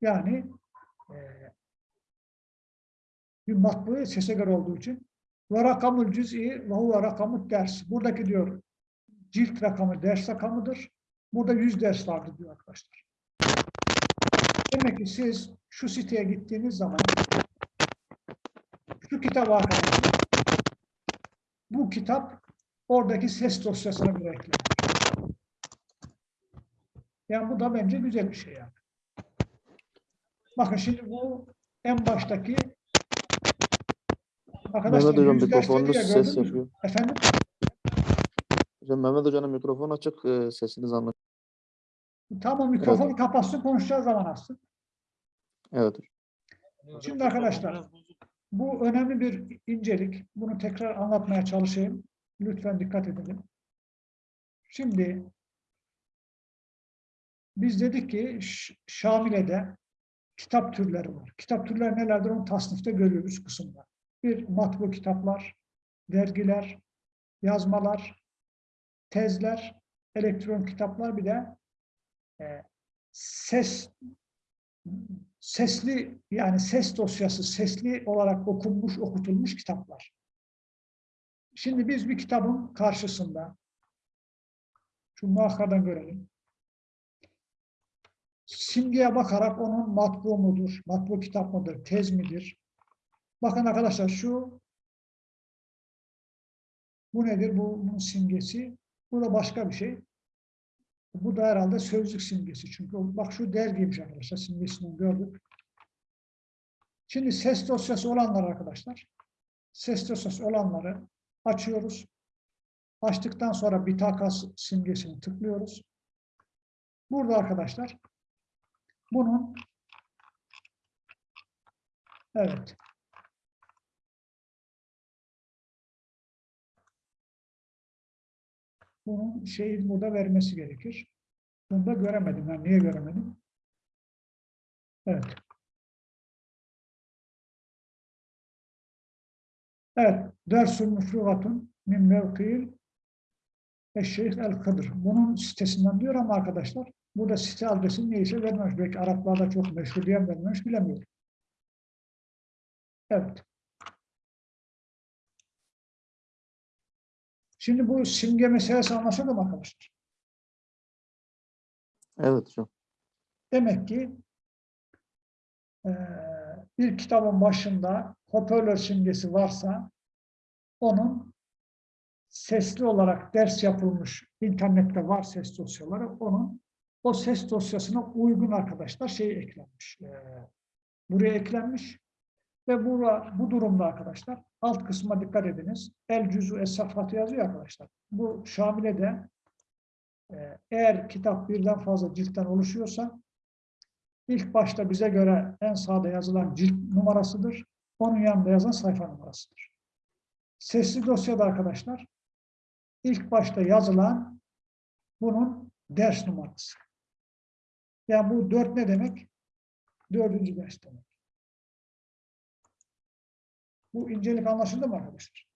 Yani bir matbu sese göre olduğu için ve rakamul cüz'i ve huve rakamut ders. Buradaki diyor cilt rakamı ders rakamıdır. Burada 100 ders vardı diyor arkadaşlar. Demek ki siz şu siteye gittiğiniz zaman şu kitap arkadaşlar bu kitap oradaki ses dosyasına göre eklenir. Yani bu da bence güzel bir şey yani. Bakın şimdi bu en baştaki arkadaşlar Mehmet hocam mikrofonunuz ses yapıyor. Efendim? Hocam Mehmet hocanın mikrofonu açık. e, sesiniz anlaşılıyor. Tamam mikrofonu kapatsın konuşacağı zaman açsın. Evet. Şimdi arkadaşlar bu önemli bir incelik. Bunu tekrar anlatmaya çalışayım. Lütfen dikkat edelim. Şimdi biz dedik ki Şamile'de kitap türleri var. Kitap türleri nelerdir onu tasnifte görüyoruz kısımda. Bir matbu kitaplar, dergiler, yazmalar, tezler, elektron kitaplar bir de e, ses sesli yani ses dosyası sesli olarak okunmuş okutulmuş kitaplar. Şimdi biz bir kitabın karşısında şu muhakkadan görelim. Simgeye bakarak onun matbu mudur, matbu kitap mıdır, tez midir? Bakın arkadaşlar şu bu nedir? Bu, bunun simgesi. Bu da başka bir şey. Bu da herhalde sözlük simgesi. Çünkü bak şu dergiymiş arkadaşlar. Simgesini gördük. Şimdi ses dosyası olanlar arkadaşlar. Ses dosyası olanları açıyoruz. Açtıktan sonra bir simgesini tıklıyoruz. Burada arkadaşlar Bunun evet bunun şeyi burada vermesi gerekir. Bunu da göremedim. Ben niye göremedim? Evet. Evet. Dersul müfrugatun min mevkil Eşşeyh el-Kıdır. Bunun sitesinden diyor ama arkadaşlar burada site adresi neyse vermemiş. Belki Araplarda çok meşhur diye vermemiş bilemiyorum. Evet. Şimdi bu simge meselesi anlaşıldı mı arkadaşlar? Evet hocam. Demek ki eee, bir kitabın başında hoparlör simgesi varsa onun sesli olarak ders yapılmış, internette var ses dosyaları, onun o ses dosyasına uygun arkadaşlar şey eklenmiş. eee, buraya eklenmiş ve bu, bu durumda arkadaşlar alt kısma dikkat ediniz. El cüzü es safhatı yazıyor arkadaşlar. Bu Şamile'de ee, Eğer kitap birden fazla ciltten oluşuyorsa ilk başta bize göre en sağda yazılan cilt numarasıdır. Onun yanında yazan sayfa numarasıdır. Sesli dosyada arkadaşlar ilk başta yazılan bunun ders numarası. Yani bu dört ne demek? Dördüncü ders demek. Bu incelik anlaşıldı mı arkadaşlar?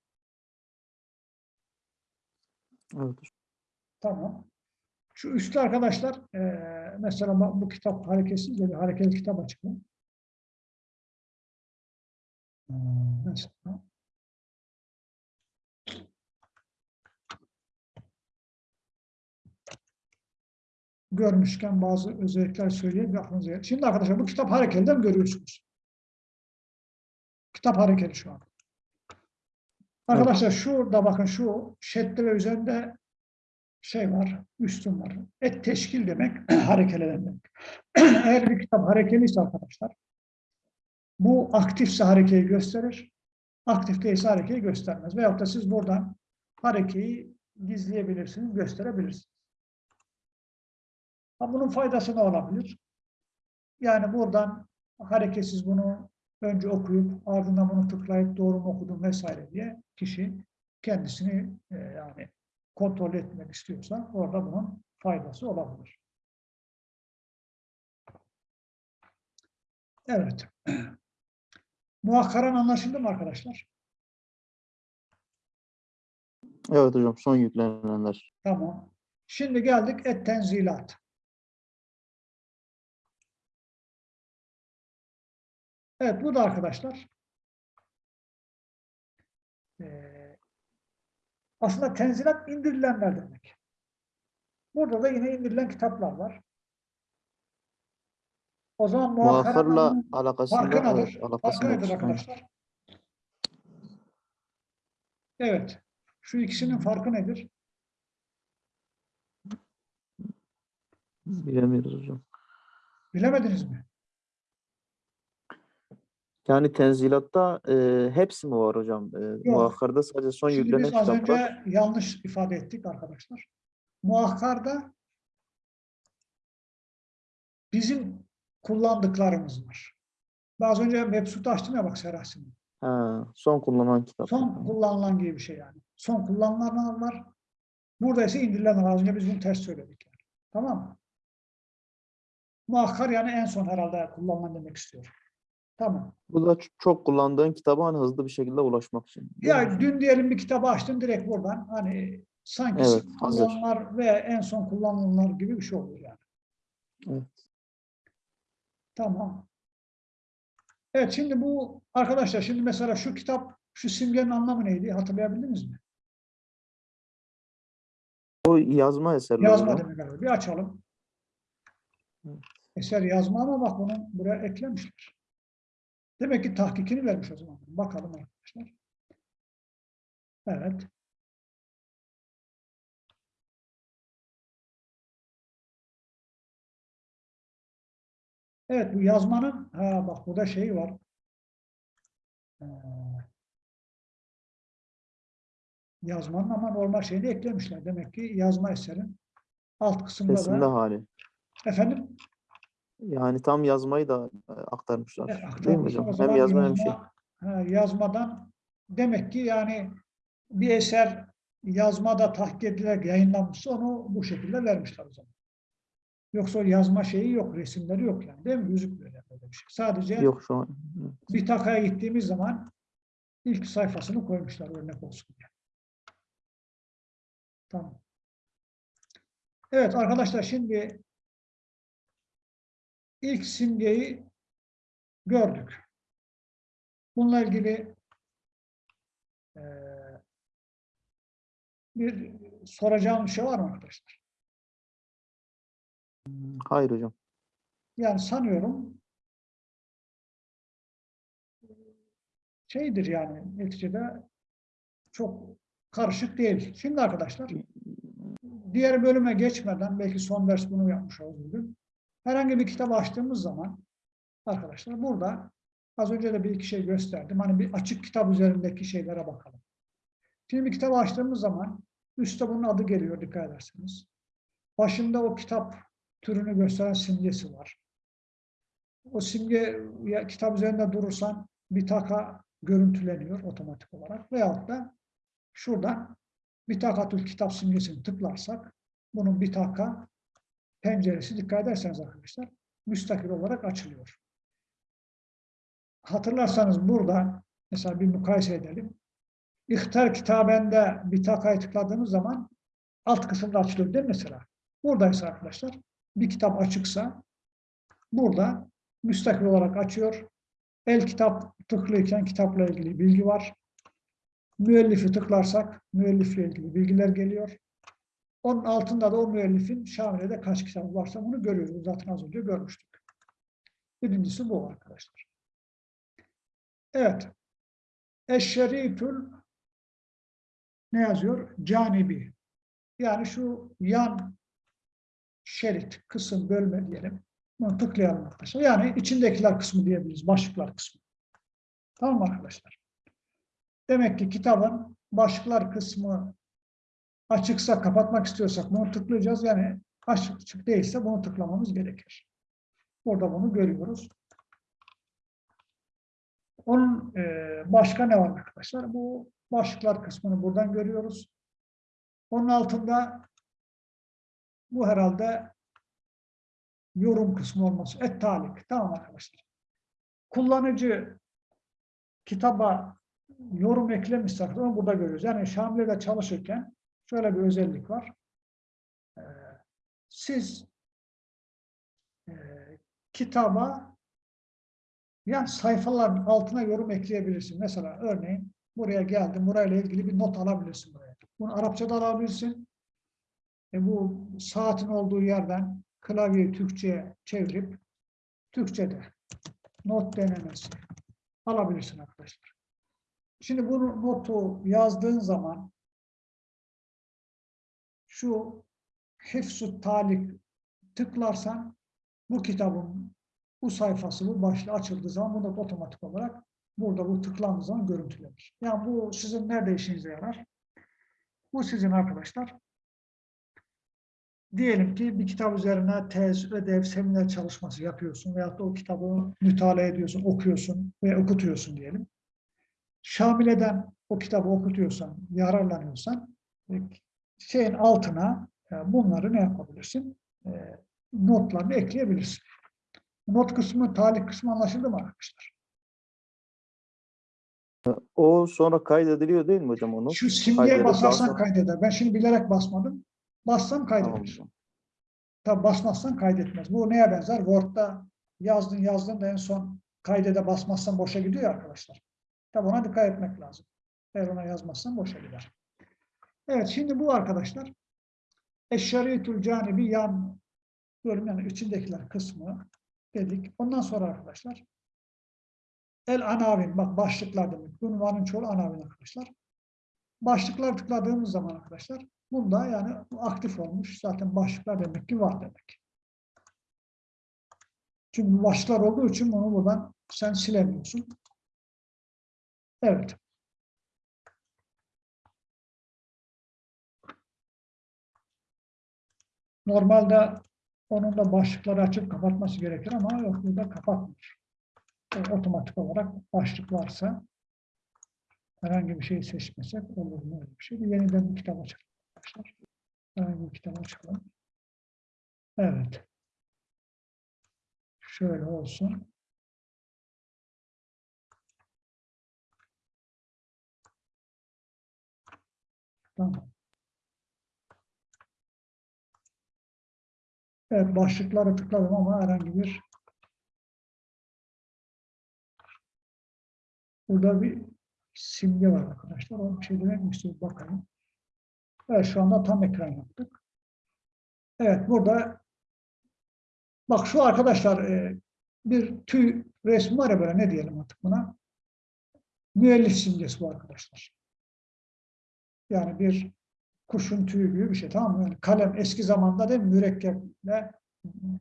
Evet. Tamam. Şu üstte arkadaşlar, eee, mesela bu- kitap hareketsiz bir hareketli kitap. Hmm, Mesela. Görmüşken bazı özellikler söyleyeyim aklınıza. Şimdi arkadaşlar bu kitap hareketli mi görüyorsunuz? Kitap hareketli şu an. Arkadaşlar şurada bakın şu şedde ve üzerinde şey var, üstün var. Et teşkil demek, <clears throat> harekeli demek. <clears throat> Eğer bir kitap harekeliyse arkadaşlar, bu aktifse harekeyi gösterir, aktif değilse harekeyi göstermez. Veyahut da siz buradan harekeyi gizleyebilirsiniz, gösterebilirsiniz. Ha, bunun faydası ne olabilir? Yani buradan hareketsiz bunu önce okuyup ardından bunu tıklayıp doğru mu okudum vesaire diye kişi kendisini e, yani kontrol etmek istiyorsa orada bunun faydası olabilir. Evet. <clears throat> Muhakkaran anlaşıldı mı arkadaşlar? Evet hocam. Son yüklenenler. Tamam. Şimdi geldik et tenzilat. Evet bu da arkadaşlar eee, aslında tenzilat indirilenler demek. Burada da yine indirilen kitaplar var. O zaman muhakkaranın alakasında farkı nedir? evet, Farkı nedir arkadaşlar? Evet. Şu ikisinin farkı nedir? Bilemiyoruz hocam. Bilemediniz mi? Yani tenzilatta e, hepsi mi var hocam? E, muhakkarda sadece son Şimdi yüklenen biz az kitaplar. önce yanlış ifade ettik arkadaşlar. Muhakkarda bizim kullandıklarımız var. Az önce Mebsut'u açtım ya bak Serahsin'i. Ha, son kullanılan kitap. Son kullanılan gibi bir şey yani. Son kullanılanlar var. Burada ise indirilen. Az önce biz bunu ters söyledik. Yani. Tamam mı? Muhakkar yani en son herhalde kullanılan demek istiyorum. Tamam. Bu da çok kullandığın kitaba hani hızlı bir şekilde ulaşmak için. değil mi Ya hocam? dün diyelim bir kitabı açtın direkt buradan hani sanki Evet, hazır. kullanılanlar ve en son kullanılanlar gibi bir şey oluyor yani. Evet. Tamam. Evet şimdi bu arkadaşlar şimdi mesela şu kitap şu simgenin anlamı neydi hatırlayabildiniz mi? O yazma eserleri Yazma demek herhalde. Bir açalım. Evet. Eser yazma ama bak bunu buraya eklemişler. Demek ki tahkikini vermiş o zaman. Bakalım arkadaşlar. Evet. Evet bu yazmanın ha bak burada şey var. Ee, yazmanın ama normal şeyini eklemişler. Demek ki yazma eserin alt kısımda Resimde da hali. efendim Yani tam yazmayı da e, aktarmışlar. E, Değil mi aktarmışlar. hocam? Hem yazma hem şey. yazmadan demek ki yani bir eser yazmada tahkik edilerek yayınlanmışsa onu bu şekilde vermişler o zaman. Yoksa yazma şeyi yok, resimleri yok yani değil mi? Gözükmüyor yani öyle bir şey. Sadece Yok şu an. bir takaya gittiğimiz zaman ilk sayfasını koymuşlar örnek olsun diye. Tamam. Evet arkadaşlar şimdi ilk simgeyi gördük. Bununla ilgili eee, bir soracağım bir şey var mı arkadaşlar? Hayır hocam. Yani sanıyorum şeydir yani neticede çok karışık değil. Şimdi arkadaşlar diğer bölüme geçmeden belki son ders bunu yapmış bugün. Herhangi bir kitap açtığımız zaman arkadaşlar burada az önce de bir iki şey gösterdim. Hani bir açık kitap üzerindeki şeylere bakalım. Şimdi bir kitap açtığımız zaman üstte bunun adı geliyor dikkat ederseniz. Başında o kitap türünü gösteren simgesi var. O simge ya, kitap üzerinde durursan bir taka görüntüleniyor otomatik olarak. Veyahut da şurada bir takatül kitap simgesini tıklarsak bunun bir taka penceresi dikkat ederseniz arkadaşlar müstakil olarak açılıyor. Hatırlarsanız burada mesela bir mukayese edelim. İhtar kitabende bir takayı tıkladığınız zaman alt kısımda açılıyor değil mi mesela? Buradaysa arkadaşlar bir kitap açıksa burada müstakil olarak açıyor. El kitap tıklıyken kitapla ilgili bilgi var. Müellifi tıklarsak müellifle ilgili bilgiler geliyor. Onun altında da o müellifin Şamile'de kaç kitap varsa bunu görüyoruz. Zaten az önce görmüştük. Birincisi bu arkadaşlar. Evet. Eşşerifül ne yazıyor? Canibi. Yani şu yan şerit, kısım, bölme diyelim. Bunu tıklayalım arkadaşlar. Yani içindekiler kısmı diyebiliriz. Başlıklar kısmı. Tamam arkadaşlar? Demek ki kitabın başlıklar kısmı açıksa kapatmak istiyorsak bunu tıklayacağız. Yani açık değilse bunu tıklamamız gerekir. Burada bunu görüyoruz. Onun e, başka ne var arkadaşlar? Bu başlıklar kısmını buradan görüyoruz. Onun altında bu herhalde yorum kısmı olması. Et talik. Tamam arkadaşlar. Kullanıcı kitaba yorum eklemişse onu burada görüyoruz. Yani Şamile'de çalışırken şöyle bir özellik var. Ee, siz e, kitaba yani sayfaların altına yorum ekleyebilirsin. Mesela örneğin buraya geldim, burayla ilgili bir not alabilirsin buraya. Bunu Arapçada alabilirsin. E bu saatin olduğu yerden klavyeyi Türkçe'ye çevirip Türkçe'de not denemesi alabilirsin arkadaşlar. Şimdi bunu notu yazdığın zaman şu hifzu talik tıklarsan bu kitabın bu sayfası, bu başlığı açıldığı zaman bu not otomatik olarak burada bu tıklandığı zaman görüntülenir. Yani bu sizin nerede işinize yarar? Bu sizin arkadaşlar diyelim ki bir kitap üzerine tez, ödev, seminer çalışması yapıyorsun veyahut da o kitabı mütalaa ediyorsun, okuyorsun ve okutuyorsun diyelim. Şamile'den o kitabı okutuyorsan, yararlanıyorsan şeyin altına e, bunları ne yapabilirsin? E, Notlarını ekleyebilirsin. Not kısmı, talih kısmı anlaşıldı mı arkadaşlar? O sonra kaydediliyor değil mi hocam onu? Şu simgeye basarsan kaydeder. Ben şimdi bilerek basmadım. Bassam Tamam kaydeder. hocam. Tabi basmazsan kaydetmez. Bu neye benzer? Word'da yazdın yazdın da en son kaydede basmazsan boşa gidiyor arkadaşlar. Tabi ona dikkat etmek lazım. Eğer ona yazmazsan boşa gider. Evet şimdi bu arkadaşlar eşşariyetül canibi yan bölüm yani içindekiler kısmı dedik. Ondan sonra arkadaşlar el anavin bak başlıklar demek. Unvanın çoğu anavin arkadaşlar. Başlıklar tıkladığımız zaman arkadaşlar bunda yani aktif olmuş. Zaten başlıklar demek ki var demek. Çünkü başlıklar olduğu için bunu buradan sen silemiyorsun. Evet. Normalde Onun da başlıkları açıp kapatması gerekir ama yok burada kapatmıyor. O otomatik olarak başlık varsa herhangi bir şey seçmesek olur mu öyle bir şey? Yeniden bir kitap açalım arkadaşlar. Herhangi bir kitap açalım. Evet. Şöyle olsun. Tamam. Evet, başlıkları tıkladım ama herhangi bir burada bir simge var arkadaşlar. O bir şey demek mi istiyor? Bakalım. Evet, şu anda tam ekran yaptık. Evet, burada bak şu arkadaşlar e, bir tüy resmi var ya böyle ne diyelim artık buna? Müellif simgesi bu arkadaşlar. Yani bir kuşun tüyü gibi bir şey tamam mı? Yani kalem eski zamanda mi? mürekkeple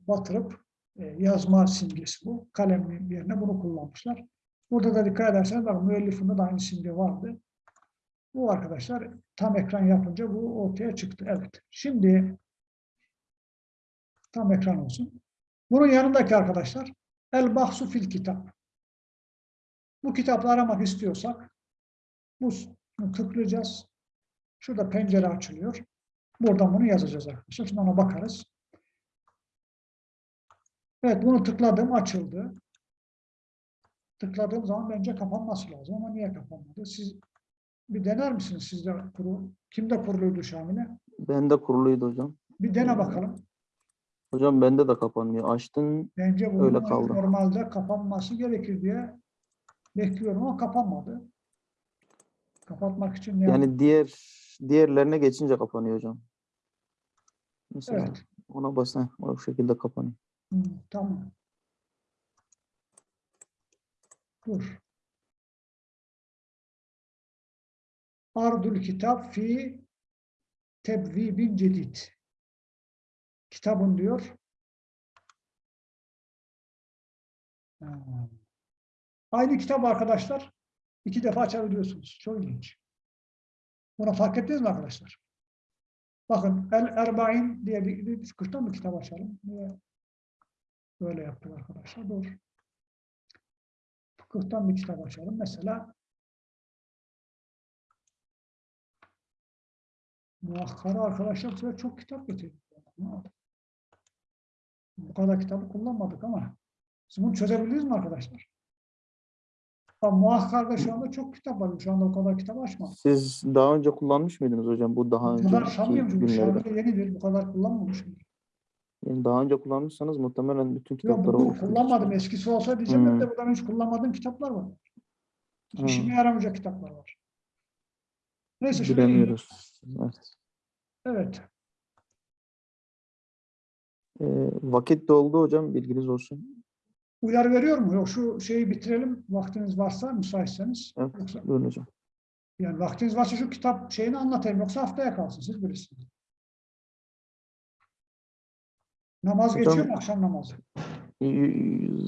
batırıp e, yazma simgesi bu. Kalem yerine bunu kullanmışlar. Burada da dikkat ederseniz bak müellifinde de aynı simge vardı. Bu arkadaşlar tam ekran yapınca bu ortaya çıktı. Evet. Şimdi tam ekran olsun. Bunun yanındaki arkadaşlar El Bahsu fil kitap. Bu kitapları aramak istiyorsak bunu tıklayacağız. Şurada pencere açılıyor. Buradan bunu yazacağız arkadaşlar. Şimdi ona bakarız. Evet bunu tıkladım açıldı. Tıkladığım zaman bence kapanması lazım ama niye kapanmadı? Siz bir dener misiniz sizde kuru? Kimde kuruluydu Şamil'e? Bende kuruluydu hocam. Bir dene bakalım. Hocam bende de kapanmıyor. Açtın Bence bunun Öyle kaldı. normalde kapanması gerekir diye bekliyorum ama kapanmadı. Kapatmak için ne yani diğer diğerlerine geçince kapanıyor hocam. Mesela Evet. ona basın o şekilde kapanıyor. Hı, tamam. Dur. Ardul kitap fi tebvibin cedid. Kitabın diyor. Aynı kitap arkadaşlar. iki defa açabiliyorsunuz. Çok ilginç. Bunu fark ettiniz mi arkadaşlar? Bakın El Erbain diye bir, bir fıkıhtan bir kitap açalım. Böyle yaptık arkadaşlar? Dur. Fıkıhtan bir kitap açalım. Mesela Muhakkara arkadaşlar bu çok kitap getirdik. Bu kadar kitabı kullanmadık ama siz bunu çözebildiniz mi arkadaşlar? Ama muhakkarda şu anda çok kitap var. Şu anda o kadar kitap açmadım. Siz daha önce kullanmış mıydınız hocam bu daha Bu sanmıyorum çünkü şu günlerde? anda yenidir. Bu kadar kullanmamışım. Yani daha önce kullanmışsanız muhtemelen bütün Yok kitapları bu okumuşsunuz. kullanmadım. Eskisi olsa diyeceğim Hmm. de buradan hiç kullanmadığım kitaplar var. Hmm. İşime yaramayacak kitaplar var. Neyse Bilemiyoruz. Evet. Evet. Ee, vakit doldu hocam bilginiz olsun. Uyarı veriyor mu? Yok şu şeyi bitirelim. Vaktiniz varsa müsaitseniz. Evet. Yoksa, Buyurun hocam. yani vaktiniz varsa şu kitap şeyini anlatayım. Yoksa haftaya kalsın. Siz bilirsiniz. Namaz Hocam- geçiyor mu akşam namazı?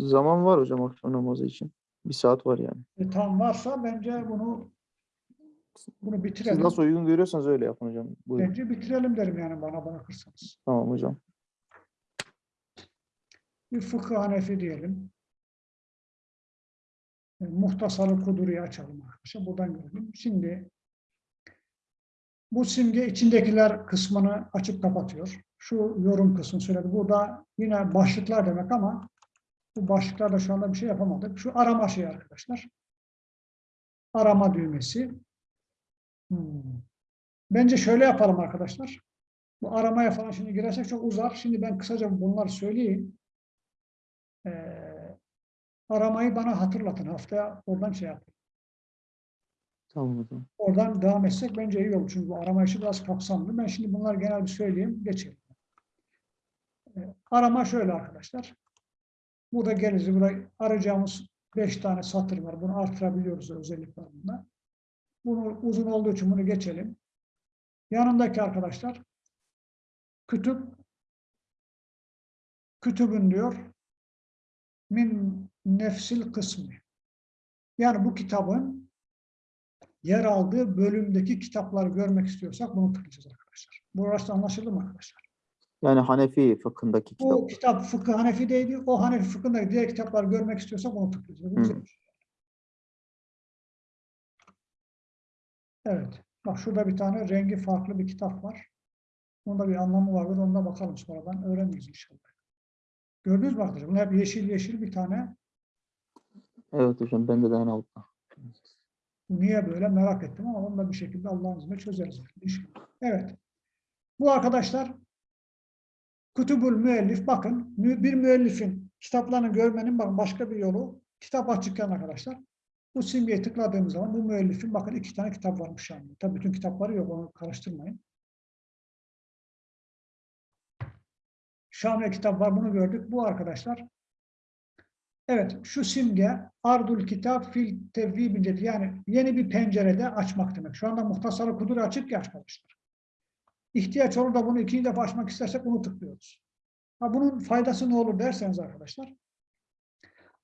Zaman var hocam akşam namazı için. Bir saat var yani. E, tam varsa bence bunu bunu Siz bitirelim. nasıl uygun görüyorsanız öyle yapın hocam. Buyurun. Bence bitirelim derim yani bana bırakırsanız. Tamam hocam. Bir fıkıh hanefi diyelim. E, Muhtasarı Kuduri'yi açalım arkadaşlar. Buradan görelim. Şimdi bu simge içindekiler kısmını açıp kapatıyor. Şu yorum kısmını söyledi. Burada yine başlıklar demek ama bu başlıklarda şu anda bir şey yapamadık. Şu arama şeyi arkadaşlar. Arama düğmesi. Hmm. Bence şöyle yapalım arkadaşlar. Bu aramaya falan şimdi girersek çok uzar. Şimdi ben kısaca bunları söyleyeyim. Ee, aramayı bana hatırlatın. Haftaya oradan şey yapın. Tamam hocam. Oradan devam etsek bence iyi olur. Çünkü bu arama işi biraz kapsamlı. Ben şimdi bunları genel bir söyleyeyim. Geçelim. Ee, arama şöyle arkadaşlar. Burada geliriz. Burada arayacağımız beş tane satır var. Bunu artırabiliyoruz özellik var bunda. Bunu uzun olduğu için bunu geçelim. Yanındaki arkadaşlar kütüp kütübün diyor min nefsil kısmı. Yani bu kitabın yer aldığı bölümdeki kitapları görmek istiyorsak bunu tıklayacağız arkadaşlar. Burası anlaşıldı mı arkadaşlar? Yani Hanefi fıkhındaki kitap. Bu kitap fıkıh Hanefi'deydi. O Hanefi fıkhındaki diğer kitapları görmek istiyorsak onu Hı. şey. Evet. Bak şurada bir tane rengi farklı bir kitap var. Onda bir anlamı vardır. Ona da bakalım sonradan. Öğreniriz inşallah. Gördünüz mü arkadaşlar? Bunlar hep yeşil yeşil bir tane. Evet hocam bende de altta. Bu niye böyle merak ettim ama onu da bir şekilde Allah'ın izniyle çözeriz. Evet. Bu arkadaşlar Kutubul müellif bakın bir müellifin kitaplarını görmenin bakın başka bir yolu kitap açıkken arkadaşlar bu simgeye tıkladığımız zaman bu müellifin bakın iki tane kitap varmış anda. Tabii bütün kitapları yok onu karıştırmayın. Şamil kitap var bunu gördük. Bu arkadaşlar evet şu simge Ardul Kitap fil tevvibince yani yeni bir pencerede açmak demek. Şu anda muhtasarı kudur açık ya arkadaşlar. İhtiyaç olur da bunu ikinci defa açmak istersek bunu tıklıyoruz. Ha, bunun faydası ne olur derseniz arkadaşlar.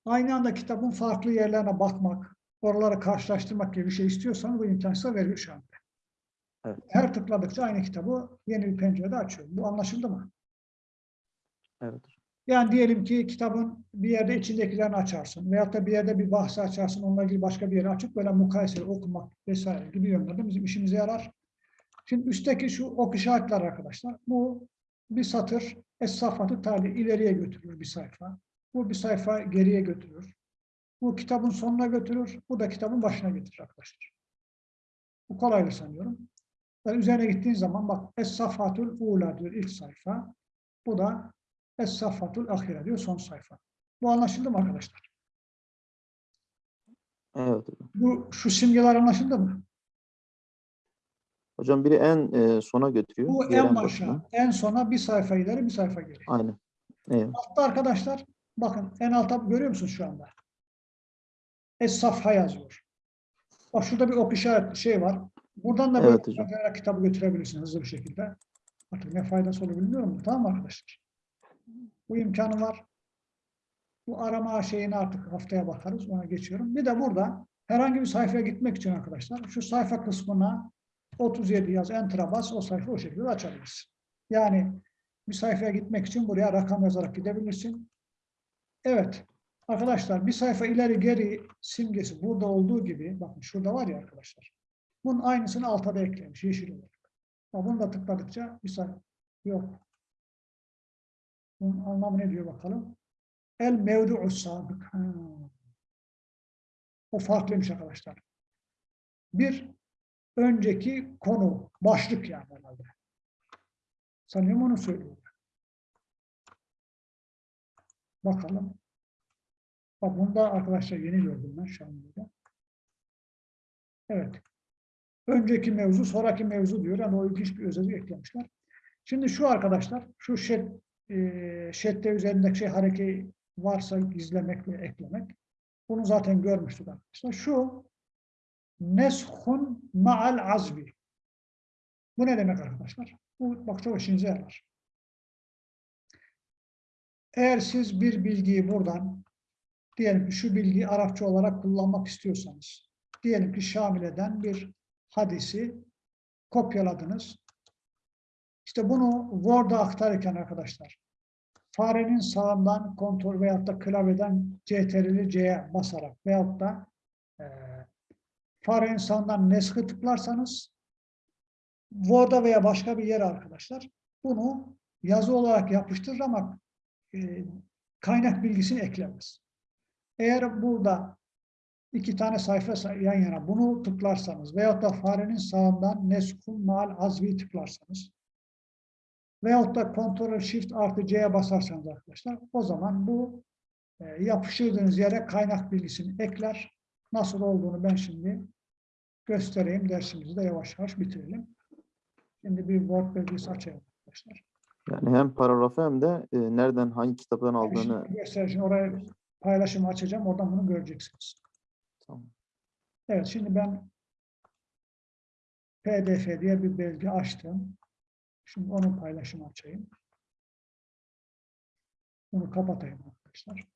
Aynı anda kitabın farklı yerlerine bakmak, oraları karşılaştırmak gibi bir şey istiyorsanız bu imkanı size veriyor şu anda. Evet. Her tıkladıkça aynı kitabı yeni bir pencerede açıyor. Bu anlaşıldı mı? Evet. Yani diyelim ki kitabın bir yerde içindekilerini açarsın veyahut da bir yerde bir bahsi açarsın, onunla ilgili başka bir yere açıp böyle mukayeseli okumak vesaire gibi yönlerde bizim işimize yarar. Şimdi üstteki şu ok işaretler arkadaşlar. Bu bir satır es-safatı tali ileriye götürür bir sayfa. Bu bir sayfa geriye götürür. Bu kitabın sonuna götürür. Bu da kitabın başına getirir arkadaşlar. Bu kolaydır sanıyorum. Yani üzerine gittiğin zaman bak es-safatul ula diyor ilk sayfa. Bu da Es-Saffatul Ahire diyor son sayfa. Bu anlaşıldı mı arkadaşlar? Evet. Bu şu simgeler anlaşıldı mı? Hocam biri en e, sona götürüyor. Bu en başına. başa, en sona bir sayfa ileri, bir sayfa geri. Aynen. Evet. Altta arkadaşlar, bakın en altta görüyor musunuz şu anda? Es-Safha yazıyor. Bak şurada bir ok işaret şey var. Buradan da böyle Evet sayfalara kitabı götürebilirsiniz hızlı bir şekilde. Artık ne faydası olur bilmiyorum. Tamam mı arkadaşlar? Bu imkanı var. Bu arama şeyini artık haftaya bakarız. Ona geçiyorum. Bir de burada herhangi bir sayfaya gitmek için arkadaşlar şu sayfa kısmına 37 yaz enter'a bas o sayfa o şekilde açabilirsin. Yani bir sayfaya gitmek için buraya rakam yazarak gidebilirsin. Evet. Arkadaşlar bir sayfa ileri geri simgesi burada olduğu gibi bakın şurada var ya arkadaşlar. Bunun aynısını alta da eklemiş yeşil olarak. Bunu da tıkladıkça bir sayfa yok. Bunun anlamı ne diyor bakalım? El mevdu'u sabık. Ha. O farklıymış arkadaşlar. Bir önceki konu, başlık yani herhalde. Sanıyorum onu söylüyor. Bakalım. Bak bunda arkadaşlar yeni gördüm ben şu an burada. Evet. Önceki mevzu, sonraki mevzu diyor. Yani o ilginç bir özellik eklemişler. Şimdi şu arkadaşlar, şu şet, e, üzerindeki şey hareket varsa gizlemek ve eklemek. Bunu zaten görmüştük arkadaşlar. Şu neshun ma'al azbi. Bu ne demek arkadaşlar? Bu bak çok işinize yarar. Eğer siz bir bilgiyi buradan diyelim ki şu bilgiyi Arapça olarak kullanmak istiyorsanız diyelim ki Şamile'den bir hadisi kopyaladınız. İşte bunu Word'a aktarırken arkadaşlar farenin sağından kontrol veyahut da klavyeden CTRL'i C'ye basarak veyahut da e, farenin sağından neskı tıklarsanız Word'a veya başka bir yere arkadaşlar bunu yazı olarak yapıştırır ama e, kaynak bilgisini eklemez. Eğer burada iki tane sayfa yan yana bunu tıklarsanız veyahut da farenin sağından neskun mal azvi tıklarsanız veyahut da Ctrl Shift artı C'ye basarsanız arkadaşlar o zaman bu e, yapıştırdığınız yere kaynak bilgisini ekler. Nasıl olduğunu ben şimdi göstereyim. Dersimizi de yavaş yavaş bitirelim. Şimdi bir Word belgesi açayım arkadaşlar. Yani hem paragrafı hem de e, nereden hangi kitaptan aldığını şimdi göstereceğim. Oraya paylaşımı açacağım. Oradan bunu göreceksiniz. Tamam. Evet şimdi ben PDF diye bir belge açtım. Şimdi onun paylaşımı açayım. Bunu kapatayım arkadaşlar.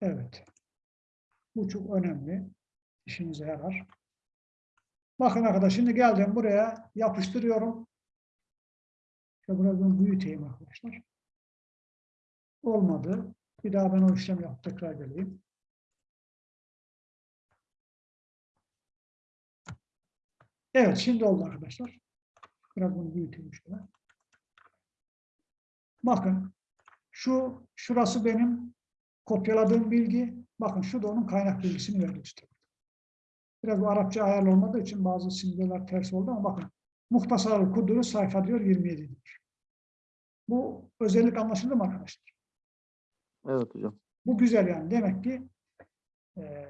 Evet. Bu çok önemli. İşinize yarar. Bakın arkadaşlar şimdi geldim buraya yapıştırıyorum. İşte burada bunu büyüteyim arkadaşlar. Olmadı. Bir daha ben o işlemi yapıp tekrar geleyim. Evet, şimdi oldu arkadaşlar. Biraz bunu büyüteyim şöyle. Bakın, şu şurası benim kopyaladığım bilgi. Bakın şu da onun kaynak bilgisini işte. Biraz bu Arapça ayarlı olmadığı için bazı simgeler ters oldu ama bakın. Muhtasar kuduru sayfa diyor 27 diyor. Bu özellik anlaşıldı mı arkadaşlar? Evet hocam. Bu güzel yani. Demek ki e,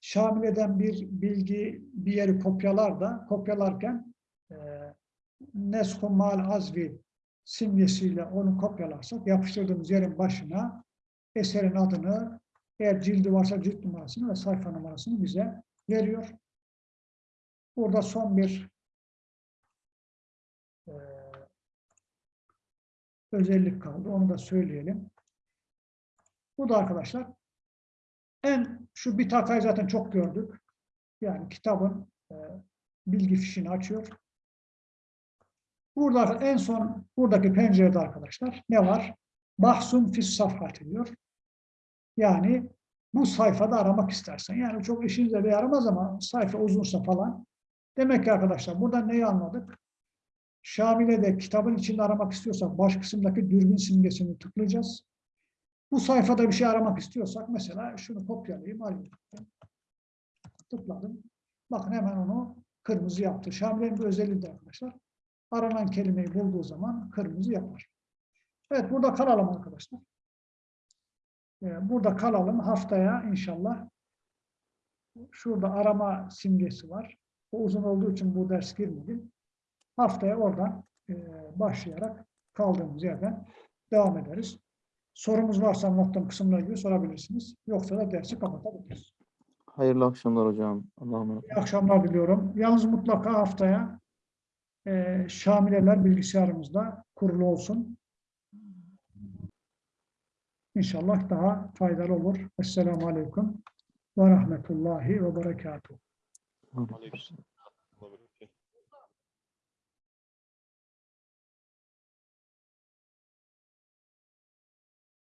şamil eden bir bilgi bir yeri kopyalar da kopyalarken nesku mal azvi simgesiyle onu kopyalarsak yapıştırdığımız yerin başına eserin adını eğer cildi varsa cilt numarasını ve sayfa numarasını bize veriyor. Burada son bir e, özellik kaldı. Onu da söyleyelim. Bu da arkadaşlar en şu bitakayı zaten çok gördük. Yani kitabın e, bilgi fişini açıyor. Burada en son buradaki pencerede arkadaşlar ne var? Bahsun fis safhati diyor. Yani bu sayfada aramak istersen. Yani çok işinize de yaramaz ama sayfa uzunsa falan. Demek ki arkadaşlar burada neyi anladık? Şamile'de kitabın içinde aramak istiyorsak baş kısımdaki dürbün simgesini tıklayacağız. Bu sayfada bir şey aramak istiyorsak mesela şunu kopyalayayım, alayım. Tıkladım. Bakın hemen onu kırmızı yaptı. Şamile'nin bir özelliği de arkadaşlar. Aranan kelimeyi bulduğu zaman kırmızı yapar. Evet burada kalalım arkadaşlar. Ee, Burada kalalım. Haftaya inşallah şurada arama simgesi var. O uzun olduğu için bu ders girmedim. Haftaya oradan e, başlayarak kaldığımız yerden devam ederiz. Sorumuz varsa anlattığım kısımla ilgili sorabilirsiniz. Yoksa da dersi kapatabiliriz. Hayırlı akşamlar hocam. Allah'a emanet. İyi akşamlar diliyorum. Yalnız mutlaka haftaya e, Şamileler bilgisayarımızda kurulu olsun. İnşallah daha faydalı olur. Esselamu Aleyküm ve Rahmetullahi ve Berekatuhu. Aleykümselam.